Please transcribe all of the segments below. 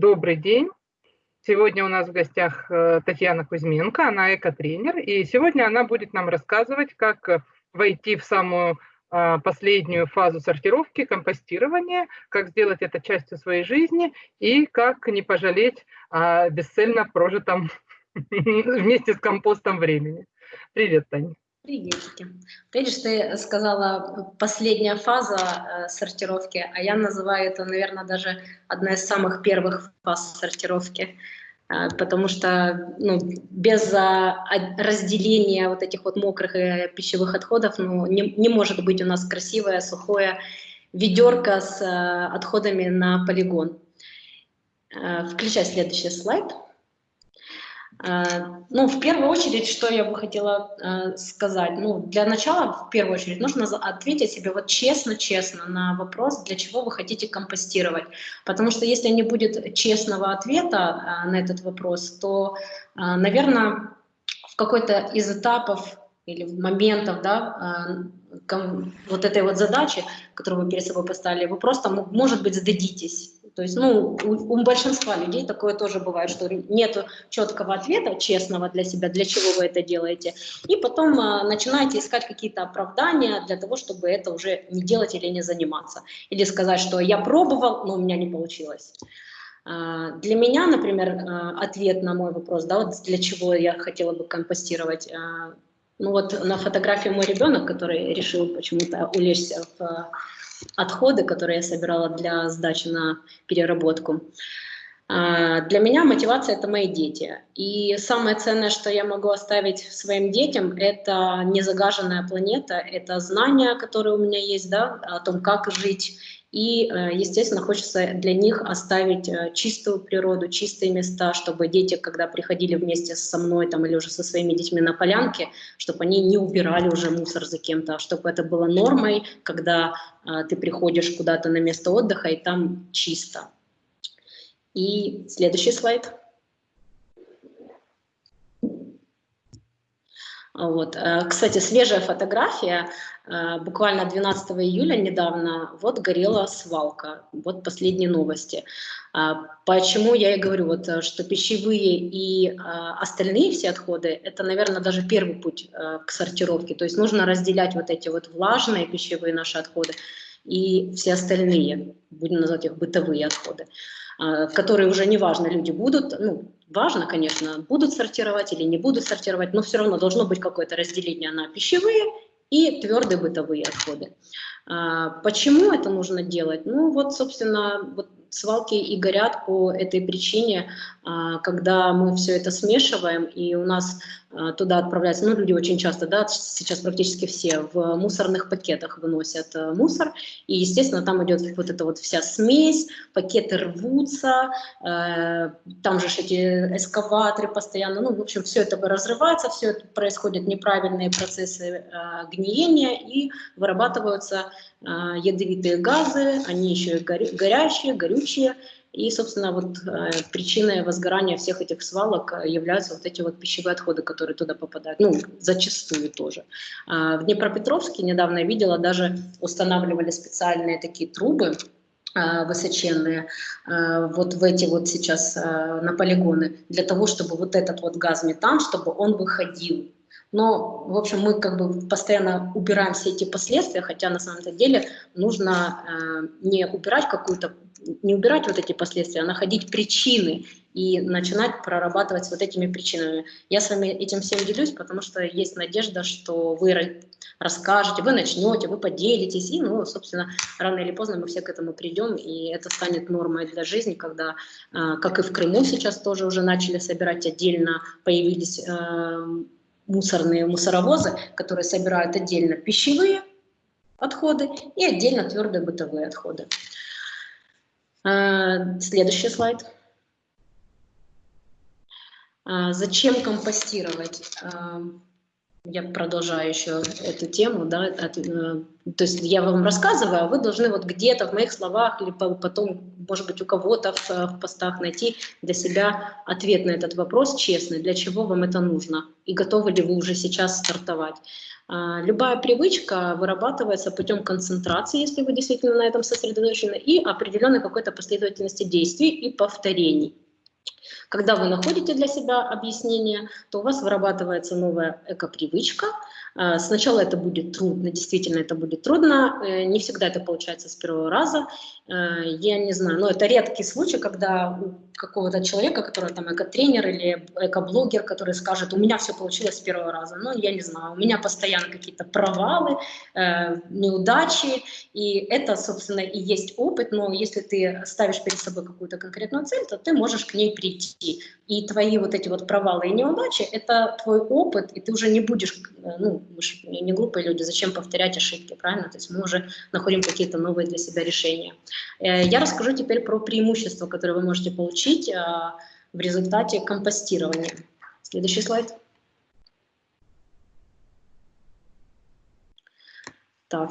Добрый день. Сегодня у нас в гостях э, Татьяна Кузьменко, она экотренер, и сегодня она будет нам рассказывать, как э, войти в самую а, последнюю фазу сортировки, компостирования, как сделать это частью своей жизни и как не пожалеть о бесцельно прожитом вместе с компостом времени. Привет, Таня. Приветики. Видишь, ты сказала последняя фаза э, сортировки, а я называю это, наверное, даже одна из самых первых фаз сортировки, э, потому что ну, без э, разделения вот этих вот мокрых э, пищевых отходов ну, не, не может быть у нас красивое, сухое ведерко с отходами на полигон. Включай следующий слайд. А, ну, в первую очередь, что я бы хотела э, сказать? Ну, для начала, в первую очередь, нужно ответить себе вот честно-честно на вопрос, для чего вы хотите компостировать. Потому что если не будет честного ответа э, на этот вопрос, то, наверное, в какой-то из этапов или моментов, да, вот этой вот задачи, которую вы перед собой поставили, вы просто, может быть, сдадитесь то есть, ну, у, у большинства людей такое тоже бывает, что нет четкого ответа, честного для себя, для чего вы это делаете. И потом а, начинаете искать какие-то оправдания для того, чтобы это уже не делать или не заниматься. Или сказать, что я пробовал, но у меня не получилось. А, для меня, например, а, ответ на мой вопрос, да, вот для чего я хотела бы компостировать, а, ну вот на фотографии мой ребенок, который решил почему-то улечься в отходы, которые я собирала для сдачи на переработку. А, для меня мотивация – это мои дети. И самое ценное, что я могу оставить своим детям, это незагаженная планета, это знания, которые у меня есть, да, о том, как жить, и, э, естественно, хочется для них оставить э, чистую природу, чистые места, чтобы дети, когда приходили вместе со мной там, или уже со своими детьми на полянке, чтобы они не убирали уже мусор за кем-то, а чтобы это было нормой, когда а, ты приходишь куда-то на место отдыха и там чисто. И следующий слайд. Вот. Кстати, свежая фотография Э, буквально 12 июля недавно вот горела свалка, вот последние новости. А, почему я и говорю, вот, э, что пищевые и а, остальные все отходы, это, наверное, даже первый путь а, к сортировке. То есть нужно разделять вот эти вот влажные пищевые наши отходы и все остальные, будем называть их бытовые отходы, а, которые уже неважно, люди будут, ну, важно, конечно, будут сортировать или не будут сортировать, но все равно должно быть какое-то разделение на пищевые и твердые бытовые отходы. А, почему это нужно делать? Ну вот, собственно, вот свалки и горят по этой причине, а, когда мы все это смешиваем, и у нас туда отправляются, ну, люди очень часто, да, сейчас практически все в мусорных пакетах выносят э, мусор, и, естественно, там идет вот эта вот вся смесь, пакеты рвутся, э, там же эти эскаваторы постоянно, ну, в общем, все это разрывается, все это происходят неправильные процессы э, гниения, и вырабатываются ядовитые газы, они еще и горячие, горючие, и, собственно, вот э, причиной возгорания всех этих свалок э, являются вот эти вот пищевые отходы, которые туда попадают, ну, зачастую тоже. А, в Днепропетровске недавно я видела, даже устанавливали специальные такие трубы, э, высоченные, вот в эти вот сейчас на полигоны, для того, чтобы вот этот вот газ метан, чтобы он выходил но, в общем, мы как бы постоянно убираем все эти последствия, хотя на самом деле нужно не убирать какую-то, не убирать вот эти последствия, а находить причины и начинать прорабатывать вот этими причинами. Я с вами этим всем делюсь, потому что есть надежда, что вы расскажете, вы начнете, вы поделитесь, и, ну, собственно, рано или поздно мы все к этому придем, и это станет нормой для жизни, когда, э, как и в Крыму сейчас тоже уже начали собирать отдельно, появились э, мусорные мусоровозы, которые собирают отдельно пищевые отходы и отдельно твердые бытовые отходы. А, следующий слайд. А, зачем компостировать? Я продолжаю еще эту тему, да, от, э, то есть я вам рассказываю, а вы должны вот где-то в моих словах или потом, может быть, у кого-то в, в постах найти для себя ответ на этот вопрос честный, для чего вам это нужно и готовы ли вы уже сейчас стартовать. А, любая привычка вырабатывается путем концентрации, если вы действительно на этом сосредоточены, и определенной какой-то последовательности действий и повторений. Когда вы находите для себя объяснение, то у вас вырабатывается новая эко-привычка. А, сначала это будет трудно, действительно это будет трудно, э, не всегда это получается с первого раза. Э, я не знаю, но это редкий случай, когда у какого-то человека, который там эко-тренер или эко-блогер, который скажет, у меня все получилось с первого раза. Ну, я не знаю, у меня постоянно какие-то провалы, э, неудачи, и это, собственно, и есть опыт, но если ты ставишь перед собой какую-то конкретную цель, то ты можешь к ней прийти. И твои вот эти вот провалы и неудачи – это твой опыт, и ты уже не будешь, э, ну, мы же не глупые люди, зачем повторять ошибки, правильно? То есть мы уже находим какие-то новые для себя решения. Э, я расскажу теперь про преимущества, которые вы можете получить э, в результате компостирования. Следующий слайд. Так,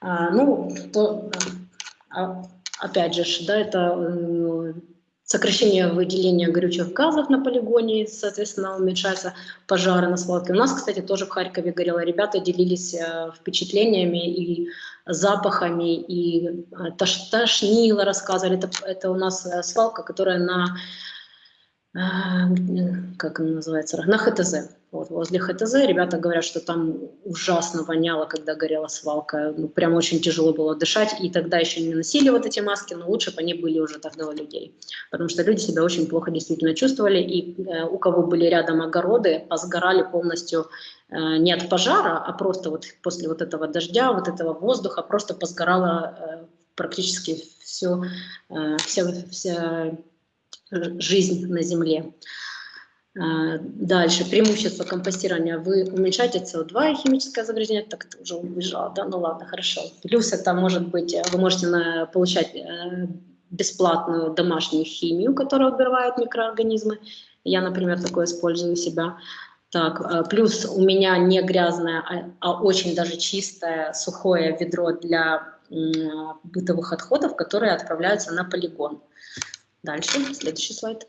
а, ну, то, а, опять же, да, это сокращение выделения горючих газов на полигоне, соответственно, уменьшаются пожары на свалке. У нас, кстати, тоже в Харькове горело. Ребята делились э, впечатлениями и запахами, и э, тош, тошнило, рассказывали. Это, это у нас э, свалка, которая на, как она называется, на ХТЗ. Вот, возле ХТЗ ребята говорят, что там ужасно воняло, когда горела свалка. Ну, прям очень тяжело было дышать. И тогда еще не носили вот эти маски, но лучше бы они были уже тогда у людей. Потому что люди себя очень плохо действительно чувствовали. И э, у кого были рядом огороды, посгорали полностью э, не от пожара, а просто вот после вот этого дождя, вот этого воздуха, просто посгорала э, практически все, э, вся, вся жизнь на земле. А, дальше, преимущество компостирования. Вы уменьшаете СО2 и химическое загрязнение. Так, это уже убежал, да? Ну ладно, хорошо. Плюс это может быть, вы можете получать э, бесплатную домашнюю химию, которая убивает микроорганизмы. Я, например, такое использую у себя. Так, э, плюс у меня не грязное, а, а очень даже чистое, сухое ведро для бытовых отходов, которые отправляются на полигон. Дальше, следующий слайд.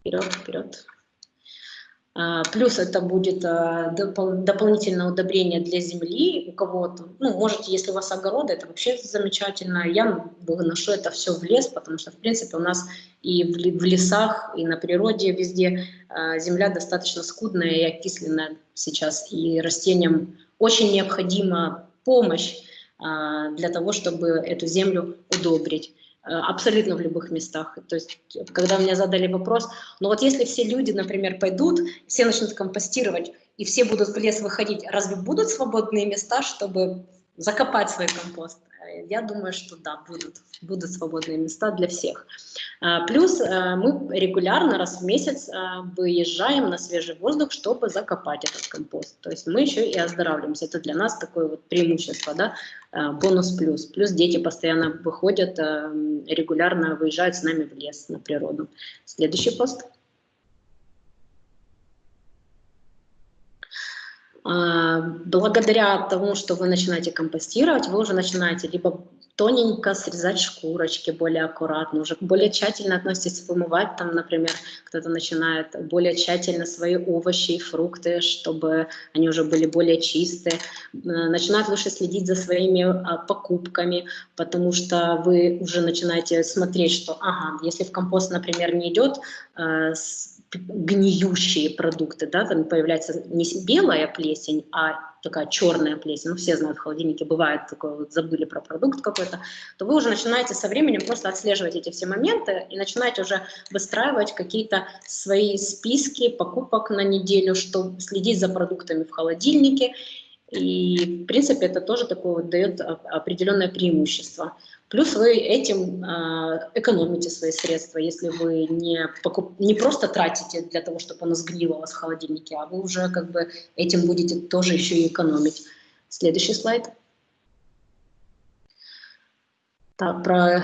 Вперед, вперед. А, плюс это будет а, дополнительное удобрение для земли у кого-то. Ну, можете, если у вас огороды, это вообще замечательно. Я выношу это все в лес, потому что, в принципе, у нас и в лесах, и на природе везде а, земля достаточно скудная и окисленная сейчас. И растениям очень необходима помощь для того, чтобы эту землю удобрить. Э, абсолютно в любых местах. То есть, когда мне задали вопрос, ну вот если все люди, например, пойдут, все начнут компостировать, и все будут в лес выходить, разве будут свободные места, чтобы закопать свой компост? Я думаю, что да, будут, будут свободные места для всех. А, плюс э, мы регулярно, раз в месяц, э, выезжаем на свежий воздух, чтобы закопать этот компост. То есть мы еще и оздоравливаемся. Это для нас такое вот преимущество, да, э, бонус плюс. Плюс дети постоянно выходят, регулярно выезжают с нами в лес, на природу. Следующий пост. А, благодаря тому, что вы начинаете компостировать, вы уже начинаете либо тоненько срезать шкурочки более аккуратно, уже более тщательно относитесь вымывать, там, например, кто-то начинает более тщательно свои овощи и фрукты, чтобы они уже были более чистые, начинают лучше следить за своими а, покупками, потому что вы уже начинаете смотреть, что, ага, если в компост, например, не идет а, гниющие продукты, да, там появляется не белая плесень, а такая черная плесень, ну все знают, в холодильнике бывает такое, вот забыли про продукт какой-то, то вы уже начинаете со временем просто отслеживать эти все моменты и начинаете уже выстраивать какие-то свои списки покупок на неделю, чтобы следить за продуктами в холодильнике, и в принципе это тоже такое вот дает определенное преимущество. Плюс вы этим э, экономите свои средства, если вы не, покуп... не просто тратите для того, чтобы оно сгнило у вас в холодильнике, а вы уже как бы этим будете тоже еще и экономить. Следующий слайд. Так, про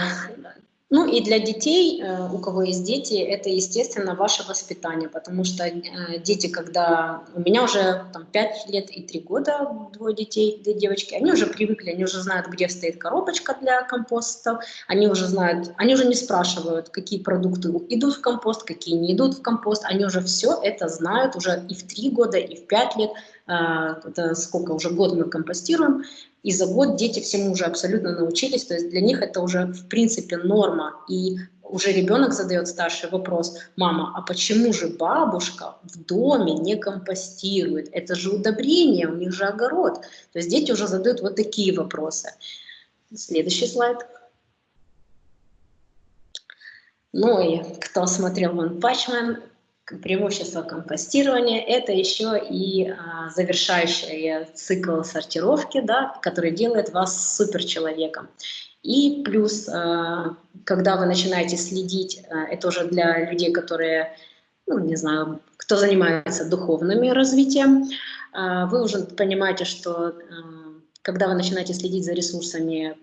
Ну и для детей, э, у кого есть дети, это, естественно, ваше воспитание, потому что э, дети, когда... У меня уже там, 5 лет и 3 года, двое детей, две девочки, они уже привыкли, они уже знают, где стоит коробочка для компоста, они уже знают, они уже не спрашивают, какие продукты идут в компост, какие не идут в компост, они уже все это знают уже и в 3 года, и в 5 лет, это сколько, уже год мы компостируем, и за год дети всему уже абсолютно научились, то есть для них это уже в принципе норма, и уже ребенок задает старший вопрос, мама, а почему же бабушка в доме не компостирует? Это же удобрение, у них же огород. То есть дети уже задают вот такие вопросы. Следующий слайд. Ну и кто смотрел Ван Пачман, преимущество компостирования – это еще и а, завершающий цикл сортировки, да, который делает вас суперчеловеком. И плюс, а, когда вы начинаете следить, а, это уже для людей, которые, ну, не знаю, кто занимается духовным развитием, а, вы уже понимаете, что а, когда вы начинаете следить за ресурсами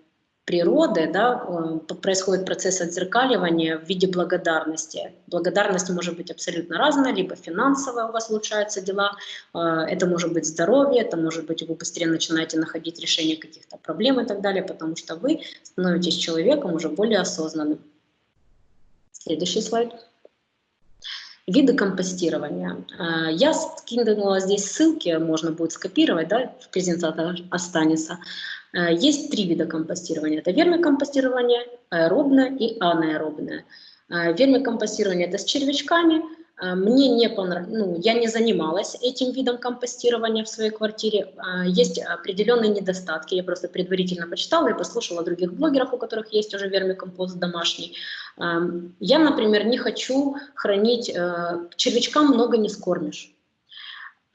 природы, да, происходит процесс отзеркаливания в виде благодарности. Благодарность может быть абсолютно разная, либо финансовая у вас улучшаются дела, э, это может быть здоровье, это может быть вы быстрее начинаете находить решение каких-то проблем и так далее, потому что вы становитесь человеком уже более осознанным. Следующий слайд. Виды компостирования. Э, я скинула здесь ссылки, можно будет скопировать, да, в презентации останется. Э, есть три вида компостирования. Это вермикомпостирование, аэробное и анаэробное. Э, вермикомпостирование – это с червячками. Э, мне не понравилось, ну, я не занималась этим видом компостирования в своей квартире. Есть определенные недостатки. Я просто предварительно почитала и послушала других блогеров, у которых есть уже вермикомпост домашний. Я, например, не хочу хранить, червячкам много не скормишь.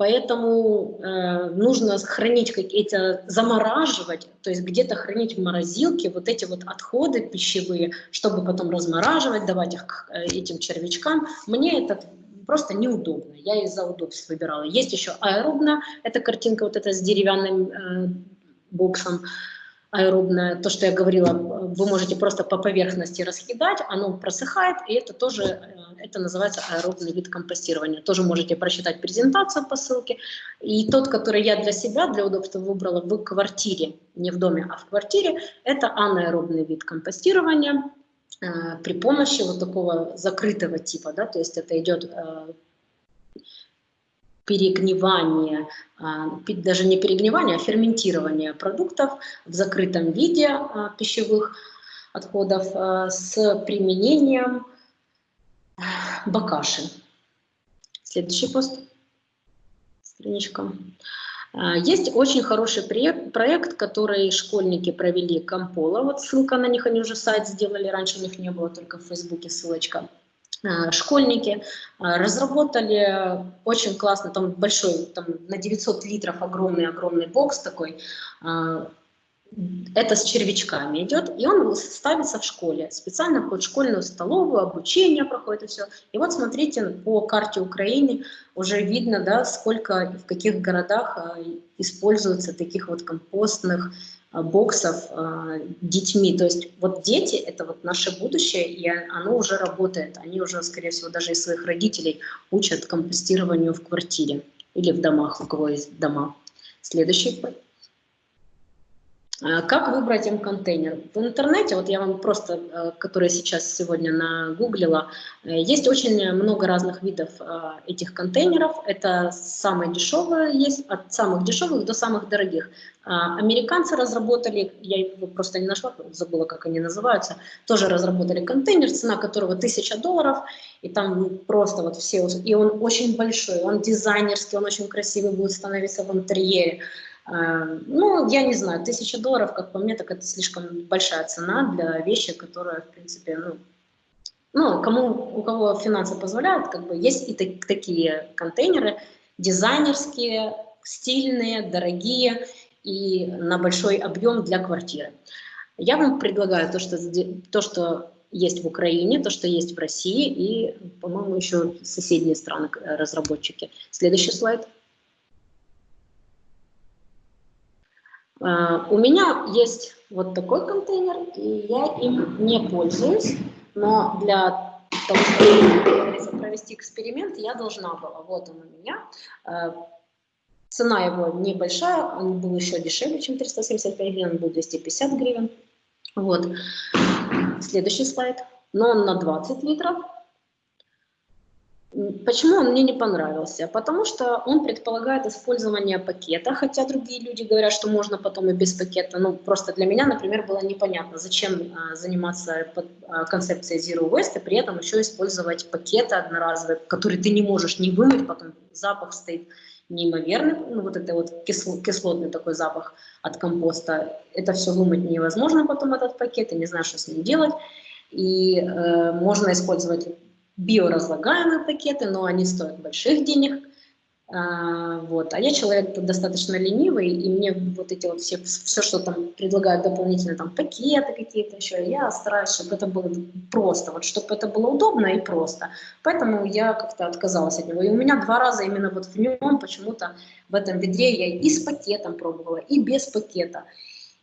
Поэтому э, нужно хранить какие-то, замораживать, то есть где-то хранить в морозилке вот эти вот отходы пищевые, чтобы потом размораживать, давать их к э, этим червячкам. Мне это просто неудобно, я из-за удобств выбирала. Есть еще аэробная, это картинка вот эта с деревянным э, боксом, аэробное, то, что я говорила, вы можете просто по поверхности раскидать, оно просыхает, и это тоже, э, это называется аэробный вид компостирования. Тоже можете прочитать презентацию по ссылке. И тот, который я для себя, для удобства выбрала в квартире, не в доме, а в квартире, это анаэробный вид компостирования э, при помощи вот такого закрытого типа, да, то есть это идет э, перегнивание, а, даже не перегнивание, а ферментирование продуктов в закрытом виде а, пищевых отходов а, с применением бакаши. Следующий пост, страничка. Есть очень хороший проект, который школьники провели Компола. Вот ссылка на них, они уже сайт сделали, раньше у них не было, только в Фейсбуке ссылочка. Э, школьники э, разработали очень классно, там большой, там на 900 литров огромный-огромный бокс такой, э, это с червячками идет, и он ставится в школе, специально под школьную столовую, обучение проходит и все. И вот смотрите, по карте Украины уже видно, да, сколько, в каких городах используются таких вот компостных боксов э, детьми. То есть вот дети – это вот наше будущее, и оно уже работает. Они уже, скорее всего, даже из своих родителей учат компостированию в квартире или в домах, у кого есть дома. Следующий как выбрать М-контейнер? В интернете, вот я вам просто, э, который сейчас сегодня нагуглила, есть очень много разных видов этих контейнеров. Это самые дешевые есть, от самых дешевых до самых дорогих. А, американцы разработали, я его просто не нашла, забыла, как они называются, тоже разработали контейнер, цена которого 1000 долларов, и там просто вот все, и он очень большой, он дизайнерский, он очень красивый будет становиться в интерьере. А, ну, я не знаю, 1000 долларов, как по мне, так это слишком большая цена для вещи, которая, в принципе, ну, ну кому, у кого финансы позволяют, как бы есть и так, такие контейнеры, дизайнерские, стильные, дорогие, и на большой объем для квартиры. Я вам предлагаю то, что, то, что есть в Украине, то, что есть в России и, по-моему, еще соседние страны разработчики. Следующий слайд. У меня есть вот такой контейнер, и я им не пользуюсь, но для того, чтобы провести эксперимент, я должна была. Вот он у меня. А, цена его небольшая, он был еще дешевле, чем 375 гривен, он был 250 гривен. Вот. Следующий слайд. Но он на 20 литров. Почему он мне не понравился? Потому что он предполагает использование пакета, хотя другие люди говорят, что можно потом и без пакета. Ну, просто для меня, например, было непонятно, зачем а, заниматься а, концепцией Zero Waste и при этом еще использовать пакеты одноразовые, которые ты не можешь не вымыть, потом запах стоит неимоверный, ну, вот это вот кисло, кислотный такой запах от компоста. Это все вымыть невозможно потом, этот пакет, и не знаю, что с ним делать. И э, можно использовать биоразлагаемые пакеты, но они стоят больших денег. А, вот. а я человек достаточно ленивый, и мне вот эти вот все, все, что там предлагают дополнительно, там пакеты какие-то еще, я стараюсь, чтобы это было просто, вот чтобы это было удобно и просто. Поэтому я как-то отказалась от него. И у меня два раза именно вот в нем почему-то в этом ведре я и с пакетом пробовала, и без пакета.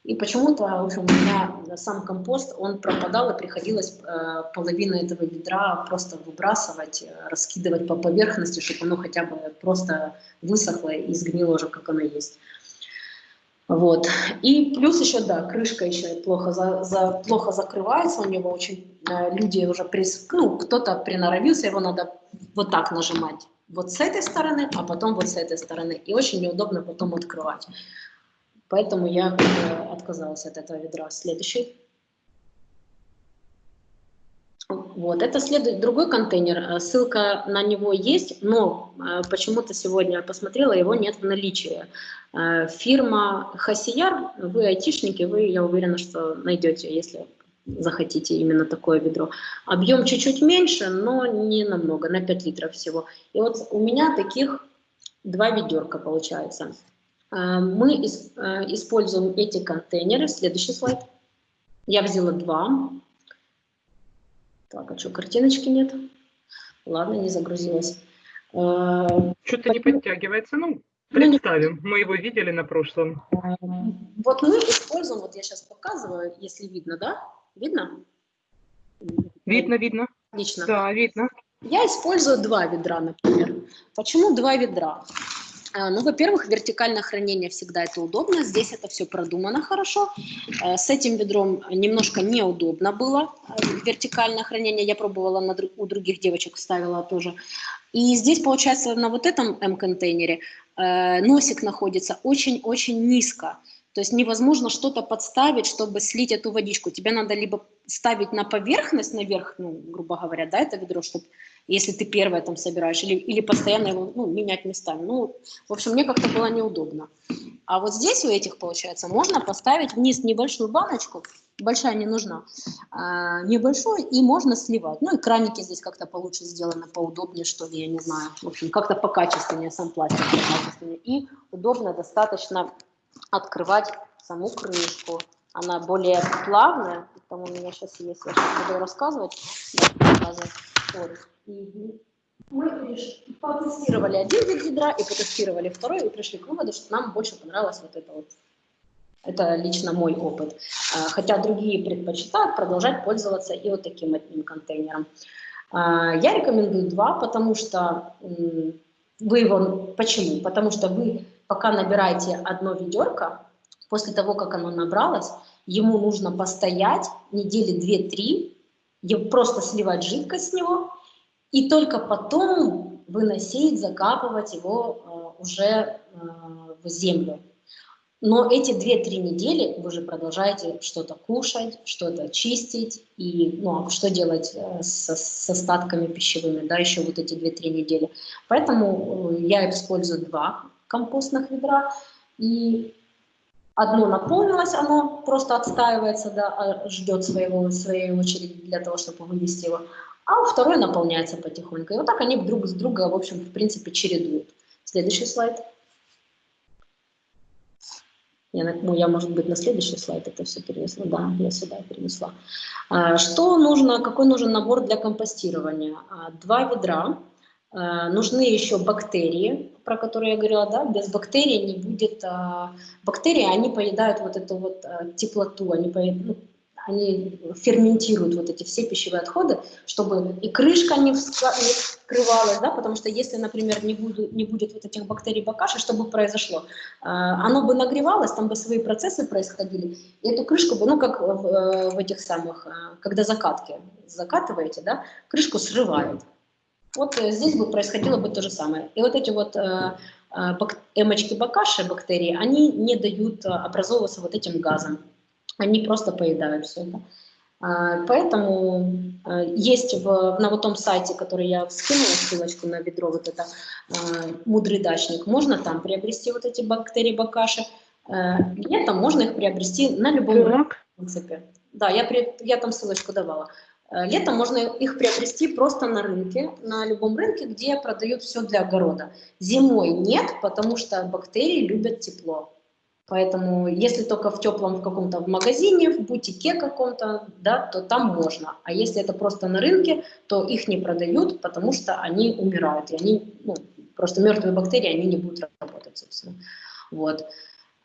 И почему-то, в общем, у меня сам компост, он пропадал, и приходилось э, половину этого ведра просто выбрасывать, э, раскидывать по поверхности, чтобы оно хотя бы просто высохло и сгнило уже, как оно есть. Вот. И плюс еще, да, крышка еще плохо, за, за, плохо закрывается, у него очень, э, люди уже, прис, ну, кто-то приноровился, его надо вот так нажимать, вот с этой стороны, а потом вот с этой стороны. И очень неудобно потом открывать. Поэтому я отказалась от этого ведра. Следующий. Вот, это следует другой контейнер, э, ссылка на него есть, но э, почему-то сегодня посмотрела, его нет в наличии. Э, фирма Хасияр, вы айтишники, вы, я уверена, что найдете, если захотите именно такое ведро. Объем чуть-чуть меньше, но не намного, на 5 литров всего. И вот у меня таких два ведерка получается. Э, мы э, используем эти контейнеры. Следующий слайд. Я взяла два. Так, а что, картиночки нет? Ладно, не загрузилась. Э, Что-то не подтягивается. Ну, представим. Мы его видели на прошлом. Вот мы используем, вот я сейчас показываю, если видно, да? Видно? Видно, видно. Отлично. Да, видно. Я использую два ведра, например. Почему два ведра? А, ну, во-первых, вертикальное хранение всегда это удобно, здесь это все продумано хорошо. Э, с этим ведром немножко неудобно было э, вертикальное хранение, я пробовала на, у других девочек, ставила тоже. И здесь, получается, на вот этом М-контейнере э, носик находится очень-очень низко. То есть невозможно что-то подставить, чтобы слить эту водичку. Тебе надо либо ставить на поверхность, наверх, ну, грубо говоря, да, это ведро, чтобы если ты первое там собираешь, или, или постоянно его ну, менять местами. Ну, в общем, мне как-то было неудобно. А вот здесь у этих, получается, можно поставить вниз небольшую баночку, большая не нужна, а, небольшую, и можно сливать. Ну, и краники здесь как-то получше сделаны, поудобнее, что ли, я не знаю. В общем, как-то покачественнее, сам пластик покачественнее. И удобно достаточно открывать саму крышку. Она более плавная, там у меня сейчас есть, я сейчас буду рассказывать. Вот. Мы потестировали один вид ядра и потестировали второй, и пришли к выводу, что нам больше понравилось вот это вот. Это лично мой опыт. А, хотя другие предпочитают продолжать пользоваться и вот таким одним контейнером. А, я рекомендую два, потому что вы его... Почему? Потому что вы пока набираете одно ведерко, после того, как оно набралось, ему нужно постоять недели 2-3, просто сливать жидкость с него, и только потом выносить, закапывать его э, уже э, в землю. Но эти 2-3 недели вы же продолжаете что-то кушать, что-то чистить, и ну, а что делать э, с, с остатками пищевыми, да, еще вот эти 2-3 недели. Поэтому я использую два компостных ведра, и одно наполнилось, оно просто отстаивается, да, а ждет своего, своей очереди для того, чтобы вывести его, а второй наполняется потихоньку. И вот так они друг с друга, в общем, в принципе, чередуют. Следующий слайд. Я, ну, я, может быть, на следующий слайд это все перенесла. Да, я сюда перенесла. А, что нужно, какой нужен набор для компостирования? А, два ведра. Э, нужны еще бактерии, про которые я говорила, да, без бактерий не будет, а, бактерии, они поедают вот эту вот а, теплоту, они, поедают, ну, они ферментируют вот эти все пищевые отходы, чтобы и крышка не, вскрывалась, да, потому что если, например, не, буду, не будет вот этих бактерий бакаши, что бы произошло? Оно бы нагревалось, там бы свои процессы происходили, и эту крышку бы, ну, как в, э, в этих самых, когда закатки закатываете, да, крышку срывают. Вот э, здесь бы происходило бы то же самое. И вот эти вот э, э, эмочки бакаши, бактерии, они не дают образовываться вот этим газом. Они просто поедают все это. А, поэтому есть в, на вот том сайте, который я скинула, ссылочку на ведро, вот это «Мудрый дачник», можно там приобрести вот эти бактерии бакаши. Летом можно их приобрести на любом рынке, в принципе. Да, я, при, я там ссылочку давала. Э, летом можно их приобрести просто на рынке, на любом рынке, где продают все для огорода. Зимой нет, потому что бактерии любят тепло. Поэтому если только в теплом в каком-то магазине, в бутике каком-то, да, то там можно. А если это просто на рынке, то их не продают, потому что они умирают. И они, ну, просто мертвые бактерии, они не будут работать, собственно. Вот.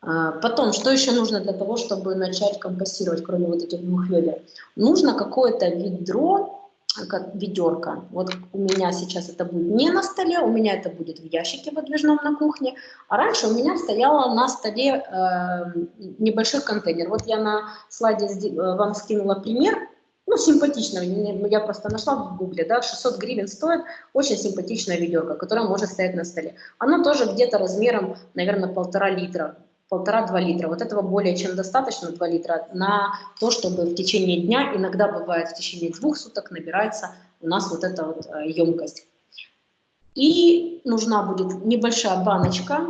А, потом, что еще нужно для того, чтобы начать компостировать, кроме вот этих двух ведер? Нужно какое-то ведро, как ведерко. Вот у меня сейчас это будет не на столе, у меня это будет в ящике выдвижном на кухне. А раньше у меня стояла на столе э, небольшой контейнер. Вот я на слайде э, вам скинула пример. Ну, симпатично, я просто нашла в гугле, да, 600 гривен стоит, очень симпатичная ведерко, которое может стоять на столе. Оно тоже где-то размером, наверное, полтора литра, полтора-два литра. Вот этого более чем достаточно, 2 литра, на то, чтобы в течение дня, иногда бывает в течение двух суток набирается у нас вот эта вот емкость. Э, И нужна будет небольшая баночка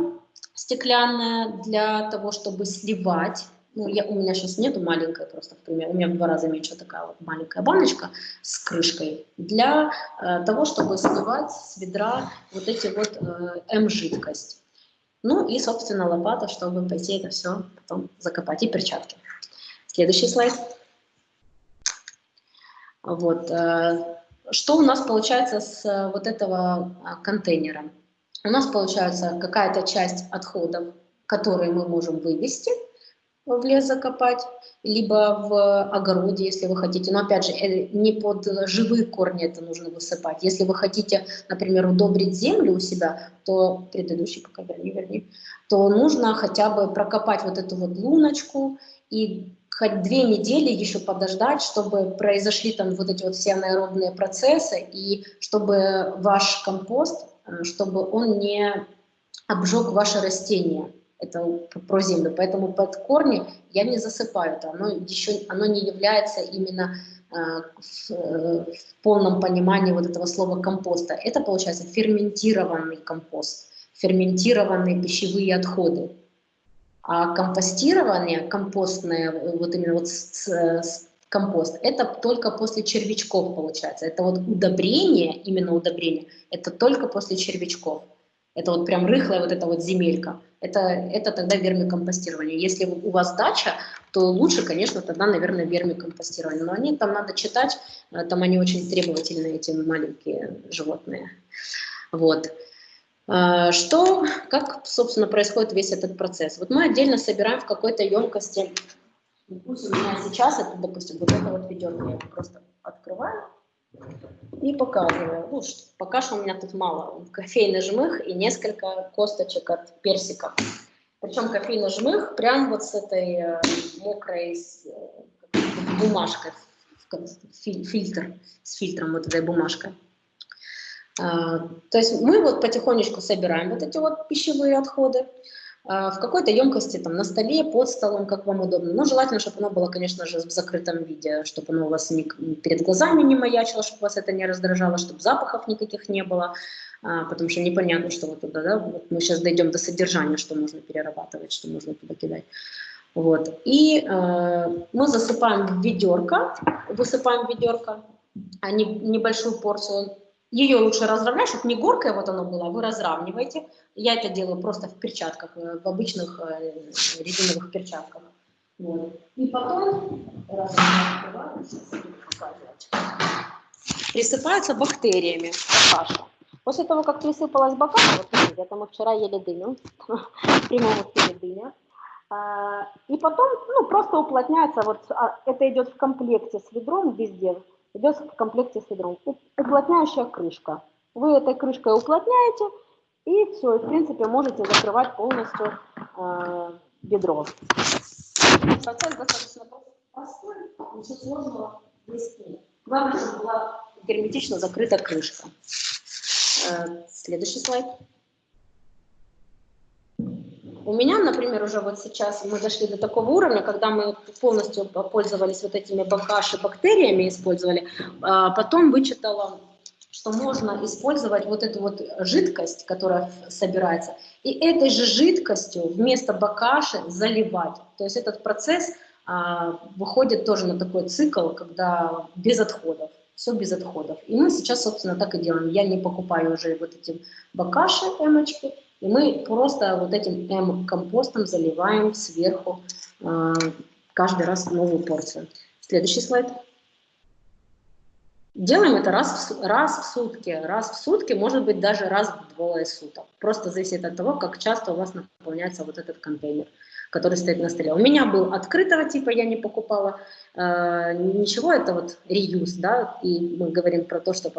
стеклянная для того, чтобы сливать. Ну, я, у меня сейчас нету маленькой просто, в пример, у меня в два раза меньше такая вот маленькая баночка с крышкой для э, того, чтобы сливать с ведра вот эти вот э, М-жидкость. Ну и, собственно, лопата, чтобы пойти это все потом закопать, и перчатки. Следующий слайд. Вот. Э, что у нас получается с э, вот этого а, контейнера? У нас получается какая-то часть отходов, которые мы можем вывести – в лес закопать, либо в огороде, если вы хотите. Но опять же, э, не под живые корни это нужно высыпать. Если вы хотите, например, удобрить землю у себя, то предыдущий пока верни, верни, то нужно хотя бы прокопать вот эту вот луночку и хоть две недели еще подождать, чтобы произошли там вот эти вот все анаэробные процессы, и чтобы ваш компост, э, чтобы он не обжег ваше растение это про землю. Поэтому под корни я не засыпаю это. Оно, еще, оно не является именно э, в, э, в полном понимании вот этого слова компоста. Это получается ферментированный компост, ферментированные пищевые отходы. А компостирование, компостное, вот именно вот с, с, компост, это только после червячков получается. Это вот удобрение, именно удобрение, это только после червячков. Это вот прям рыхлая вот эта вот земелька. Это, это тогда вермикомпостирование. Если у вас дача, то лучше, конечно, тогда, наверное, вермикомпостирование. Но они там надо читать, э, там они очень требовательные, эти маленькие животные. Вот. Э, что, как, собственно, происходит весь этот процесс? Вот мы отдельно собираем в какой-то емкости, пусть у меня сейчас, это, допустим, вот это вот ведерко я просто открываю, и показываю. Ну, пока что у меня тут мало. Кофейный жмых и несколько косточек от персика. Причем кофейный жмых прям вот с этой э, мокрой с, э, бумажкой, фильтр, с фильтром вот этой бумажкой. А, то есть мы вот потихонечку собираем вот эти вот пищевые отходы. А, в какой-то емкости, там, на столе, под столом, как вам удобно. Но желательно, чтобы оно было, конечно же, в закрытом виде, чтобы оно у вас не, перед глазами не маячило, чтобы вас это не раздражало, чтобы запахов никаких не было, а, потому что непонятно, что вот туда, да, вот мы сейчас дойдем до содержания, что можно перерабатывать, что можно туда кидать. Вот. И э, мы засыпаем в ведерко, высыпаем в ведерко, а не, небольшую порцию ее лучше разровнять, чтобы не горкое вот оно было, вы разравниваете. Я это делаю просто в перчатках, э, в обычных э, резиновых перчатках. Вот. И потом, раз я открываю, присыпается бактериями каша. После того, как присыпалась бокал, вот видите, это мы вчера ели дыню, в прямом эфире дыня, а, и потом, ну, просто уплотняется, вот а, это идет в комплекте с ведром везде, идет в комплекте с ведром. Уплотняющая крышка. Вы этой крышкой уплотняете, и все, и в принципе можете закрывать полностью э, бедро. Процесс достаточно простой, ничего сложного здесь нет. Главное, чтобы была герметично закрыта крышка. Э, следующий слайд. У меня, например, уже вот сейчас мы дошли до такого уровня, когда мы полностью пользовались вот этими бакаши бактериями, использовали, а потом вычитала, что можно использовать вот эту вот жидкость, которая собирается, и этой же жидкостью вместо бакаши заливать. То есть этот процесс а, выходит тоже на такой цикл, когда без отходов все без отходов. И мы сейчас, собственно, так и делаем. Я не покупаю уже вот эти бакаши, эмочки, и мы просто вот этим М-компостом заливаем сверху э, каждый раз новую порцию. Следующий слайд. Делаем это раз в, раз в сутки. Раз в сутки, может быть, даже раз в двое суток. Просто зависит от того, как часто у вас наполняется вот этот контейнер который стоит на столе. У меня был открытого типа, я не покупала э, ничего, это вот реюз, да, и мы говорим про то, что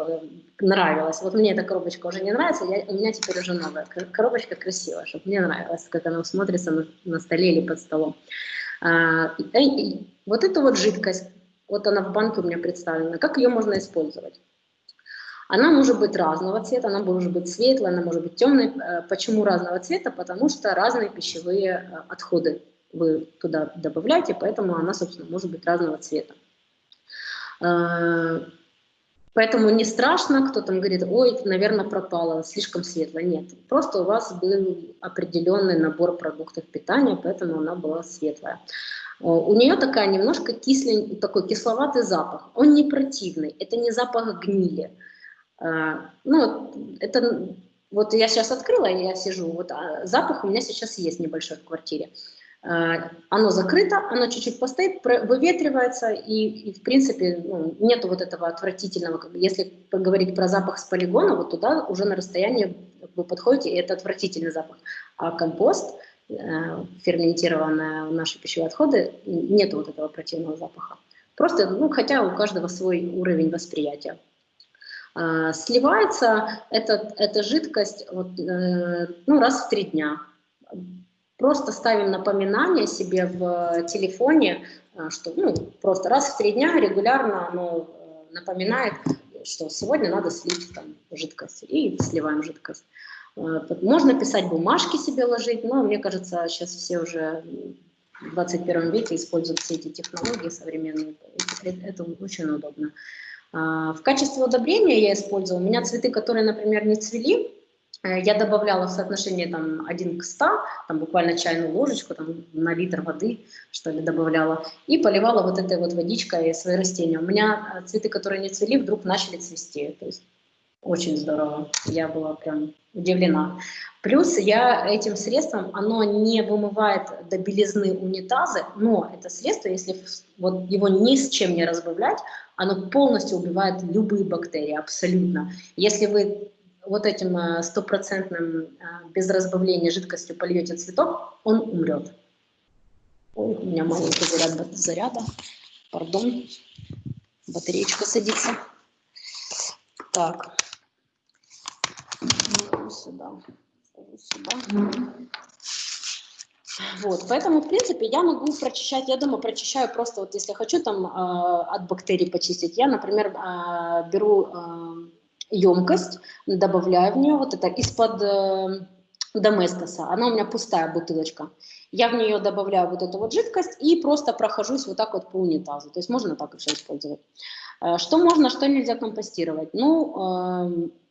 нравилось. Вот мне эта коробочка уже не нравится, я, у меня теперь уже новая. Коробочка красивая, чтобы мне нравилось, как она смотрится на, на столе или под столом. А, и, и, вот эта вот жидкость, вот она в банке у меня представлена, как ее можно использовать? Она может быть разного цвета, она может быть светлая, она может быть темной. Э, почему разного цвета? Потому что разные пищевые э, отходы вы туда добавляете, поэтому она, собственно, может быть разного цвета. Э, поэтому не страшно, кто там говорит, ой, наверное, пропало, слишком светло. Нет, просто у вас был определенный набор продуктов питания, поэтому она была светлая. У нее такая немножко кислень, такой кисловатый запах. Он не противный, это не запах гнили. А, ну, это вот я сейчас открыла, я сижу, вот а запах у меня сейчас есть небольшой в квартире. А, оно закрыто, оно чуть-чуть постоит, выветривается, и, и в принципе ну, нету вот этого отвратительного. Если поговорить про запах с полигона, вот туда уже на расстоянии вы подходите, и это отвратительный запах. А компост, э, ферментированные наши пищевые отходы, нету вот этого противного запаха. Просто, ну, хотя у каждого свой уровень восприятия. А, сливается эта, эта жидкость вот, э, ну, раз в три дня. Просто ставим напоминание себе в телефоне, э, что ну, просто раз в три дня регулярно оно э, напоминает, что сегодня надо слить там, жидкость, и сливаем жидкость. Можно писать бумажки себе ложить, но мне кажется, сейчас все уже в 21 веке используют все эти технологии современные. Это очень удобно. А, в качестве удобрения я использовала, у меня цветы, которые, например, не цвели, э, я добавляла в соотношении там 1 к 100, там буквально чайную ложечку там, на литр воды, что ли, добавляла, и поливала вот этой вот водичкой свои растения. У меня э, цветы, которые не цвели, вдруг начали цвести. То есть очень здорово. Я была прям удивлена. Плюс я этим средством, оно не вымывает до белизны унитазы, но это средство, если вот его ни с чем не разбавлять, оно полностью убивает любые бактерии, абсолютно. Если вы вот этим э, стопроцентным э, без разбавления жидкостью польете цветок, он умрет. Ой, у меня маленький заряд заряда. Пардон. Батареечка садится. Так. Сюда. Сюда. Вот, поэтому, в принципе, я могу прочищать, я дома прочищаю просто, вот если хочу там э, от бактерий почистить, я, например, э, беру э, емкость, добавляю в нее вот это из-под э, доместоса, она у меня пустая бутылочка, я в нее добавляю вот эту вот жидкость и просто прохожусь вот так вот по унитазу, то есть можно так еще использовать. Э, что можно, что нельзя компостировать? Ну, э,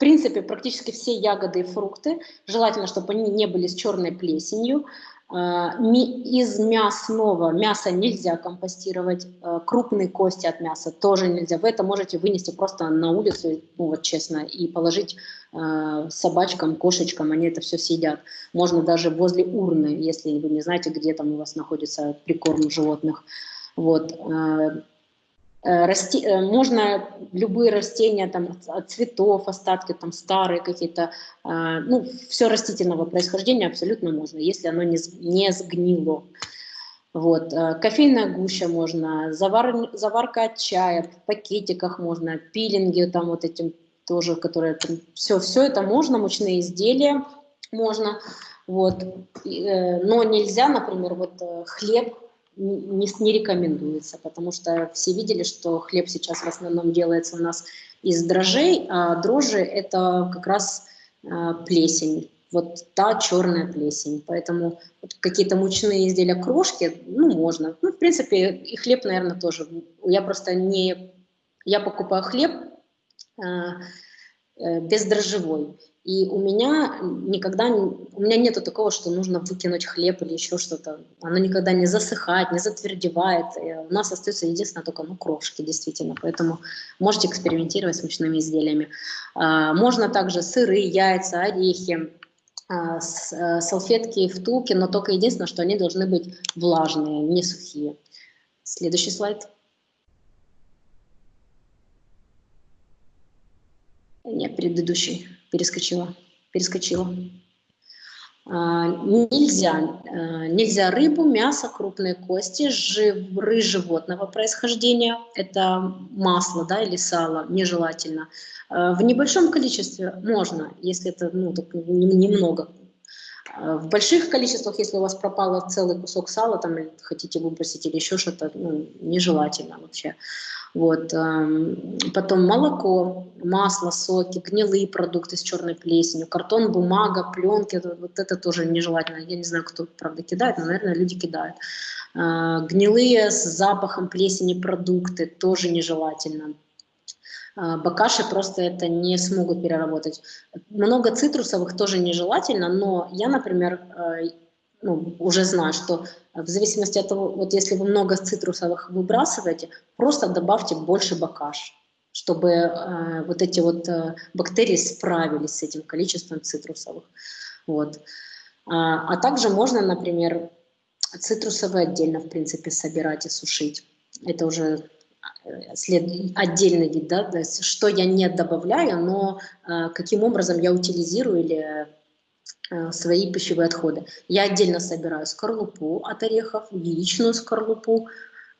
принципе, практически все ягоды и фрукты, желательно, чтобы они не были с черной плесенью. А, из мясного мяса нельзя компостировать, а, крупные кости от мяса тоже нельзя. Вы это можете вынести просто на улицу, ну вот честно, и положить а, собачкам, кошечкам, они это все съедят. Можно даже возле урны, если вы не знаете, где там у вас находится прикорм животных. Вот. Расти, можно любые растения, там, от цветов, остатки, там, старые какие-то, ну, все растительного происхождения абсолютно можно, если оно не, не сгнило. Вот. Кофейная гуща можно, завар, заварка от чая, в пакетиках можно, пилинги там вот этим тоже, которые там, все, все это можно, мучные изделия можно, вот, но нельзя, например, вот хлеб не, не рекомендуется, потому что все видели, что хлеб сейчас в основном делается у нас из дрожжей, а дрожжи это как раз а, плесень, вот та черная плесень. Поэтому вот какие-то мучные изделия, крошки, ну, можно. Ну, в принципе, и хлеб, наверное, тоже. Я просто не... Я покупаю хлеб а, э, бездрожжевой. И у меня никогда, у меня нету такого, что нужно выкинуть хлеб или еще что-то. Оно никогда не засыхает, не затвердевает. И у нас остается единственное только ну, крошки, действительно. Поэтому можете экспериментировать с мучными изделиями. А, можно также сыры, яйца, орехи, а, э, салфетки, втулки, но только единственное, что они должны быть влажные, не сухие. Следующий слайд. Нет, предыдущий перескочила, перескочила. А, нельзя, а, нельзя рыбу, мясо, крупные кости, жиры животного происхождения, это масло да, или сало, нежелательно. А, в небольшом количестве можно, если это ну, немного. В больших количествах, если у вас пропало целый кусок сала, там, хотите выбросить или еще что-то, ну, нежелательно вообще. Вот. Эм, потом молоко, масло, соки, гнилые продукты с черной плесенью, картон, бумага, пленки, вот это тоже нежелательно. Я не знаю, кто, правда, кидает, но, наверное, люди кидают. Э, гнилые с запахом плесени продукты тоже нежелательно. Э, бакаши просто это не смогут переработать. Много цитрусовых тоже нежелательно, но я, например, э, ну, уже знаю, что в зависимости от того, вот если вы много цитрусовых выбрасываете, просто добавьте больше бакаш, чтобы э, вот эти вот э, бактерии справились с этим количеством цитрусовых. Вот. А, а также можно, например, цитрусовые отдельно, в принципе, собирать и сушить. Это уже след... отдельный вид, да, то есть, что я не добавляю, но э, каким образом я утилизирую или Э, свои пищевые отходы. Я отдельно собираю скорлупу от орехов, яичную скорлупу,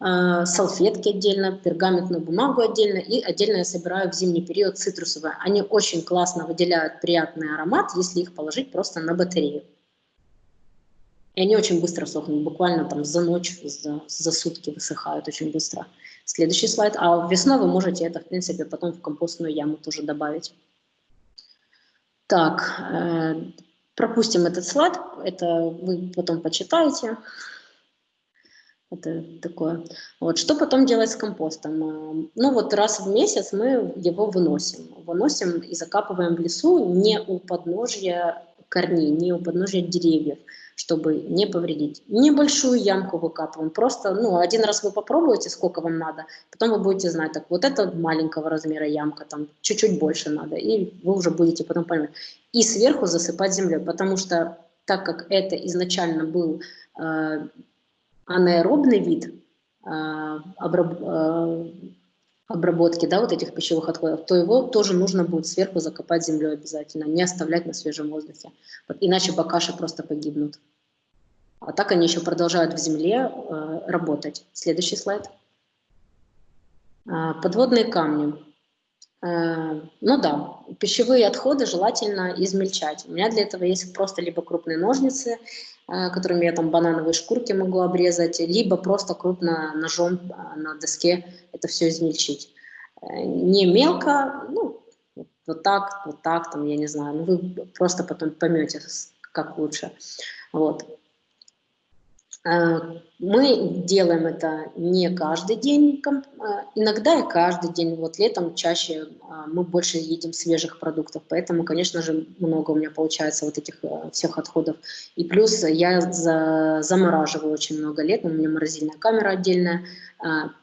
э, салфетки отдельно, пергаментную бумагу отдельно и отдельно я собираю в зимний период цитрусовые. Они очень классно выделяют приятный аромат, если их положить просто на батарею. И они очень быстро сохнут, буквально там за ночь, за, за сутки высыхают очень быстро. Следующий слайд. А весной вы можете это, в принципе, потом в компостную яму тоже добавить. Так, э, Пропустим этот слайд, это вы потом почитаете. Это такое. Вот. Что потом делать с компостом? А, ну вот раз в месяц мы его выносим. Выносим и закапываем в лесу не у подножья корней, не у подножья деревьев, чтобы не повредить. Небольшую ямку выкапываем. Просто ну, один раз вы попробуете, сколько вам надо, потом вы будете знать, так вот это маленького размера ямка, там чуть-чуть больше надо, и вы уже будете потом понимать и сверху засыпать землей, потому что так как это изначально был э, анаэробный вид э, обраб, э, обработки да, вот этих пищевых отходов, то его тоже нужно будет сверху закопать землей обязательно, не оставлять на свежем воздухе, вот, иначе бакаши просто погибнут. А так они еще продолжают в земле э, работать. Следующий слайд. Э, подводные камни. Э, ну да, пищевые отходы желательно измельчать. У меня для этого есть просто либо крупные ножницы, которыми я там банановые шкурки могу обрезать, либо просто крупно ножом э, на доске это все измельчить. Не мелко, ну, вот так, вот так, там, я не знаю, ну, вы просто потом поймете, как лучше. Вот. Э, мы делаем это не каждый день, э, иногда и каждый день. Вот летом чаще э, мы больше едим свежих продуктов, поэтому, конечно же, много у меня получается вот этих всех отходов. И плюс я замораживаю очень много лет, у меня морозильная камера отдельная,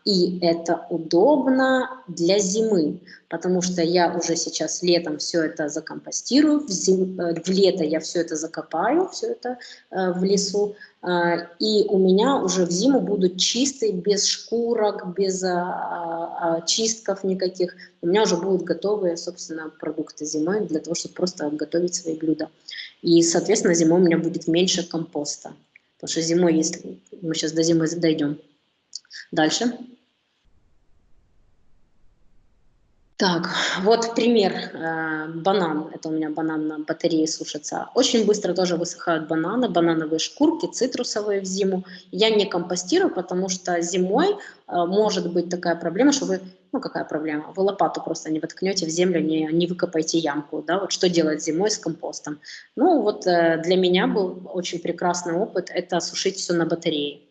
и это удобно для зимы, потому что я уже сейчас летом все это закомпостирую, в, зим, в лето я все это закопаю, все это в лесу, и у меня уже в зиму будут чистые, без шкурок, без а, а, чистков никаких. У меня уже будут готовые, собственно, продукты зимой для того, чтобы просто готовить свои блюда. И, соответственно, зимой у меня будет меньше компоста. Потому что зимой, если мы сейчас до зимы дойдем. Дальше. Так, вот пример. Э, банан. Это у меня банан на батарее сушится. Очень быстро тоже высыхают бананы, банановые шкурки, цитрусовые в зиму. Я не компостирую, потому что зимой э, может быть такая проблема, что вы, ну какая проблема, вы лопату просто не воткнете в землю, не, не выкопаете ямку. Да? Вот что делать зимой с компостом? Ну вот э, для меня был очень прекрасный опыт, это сушить все на батарее.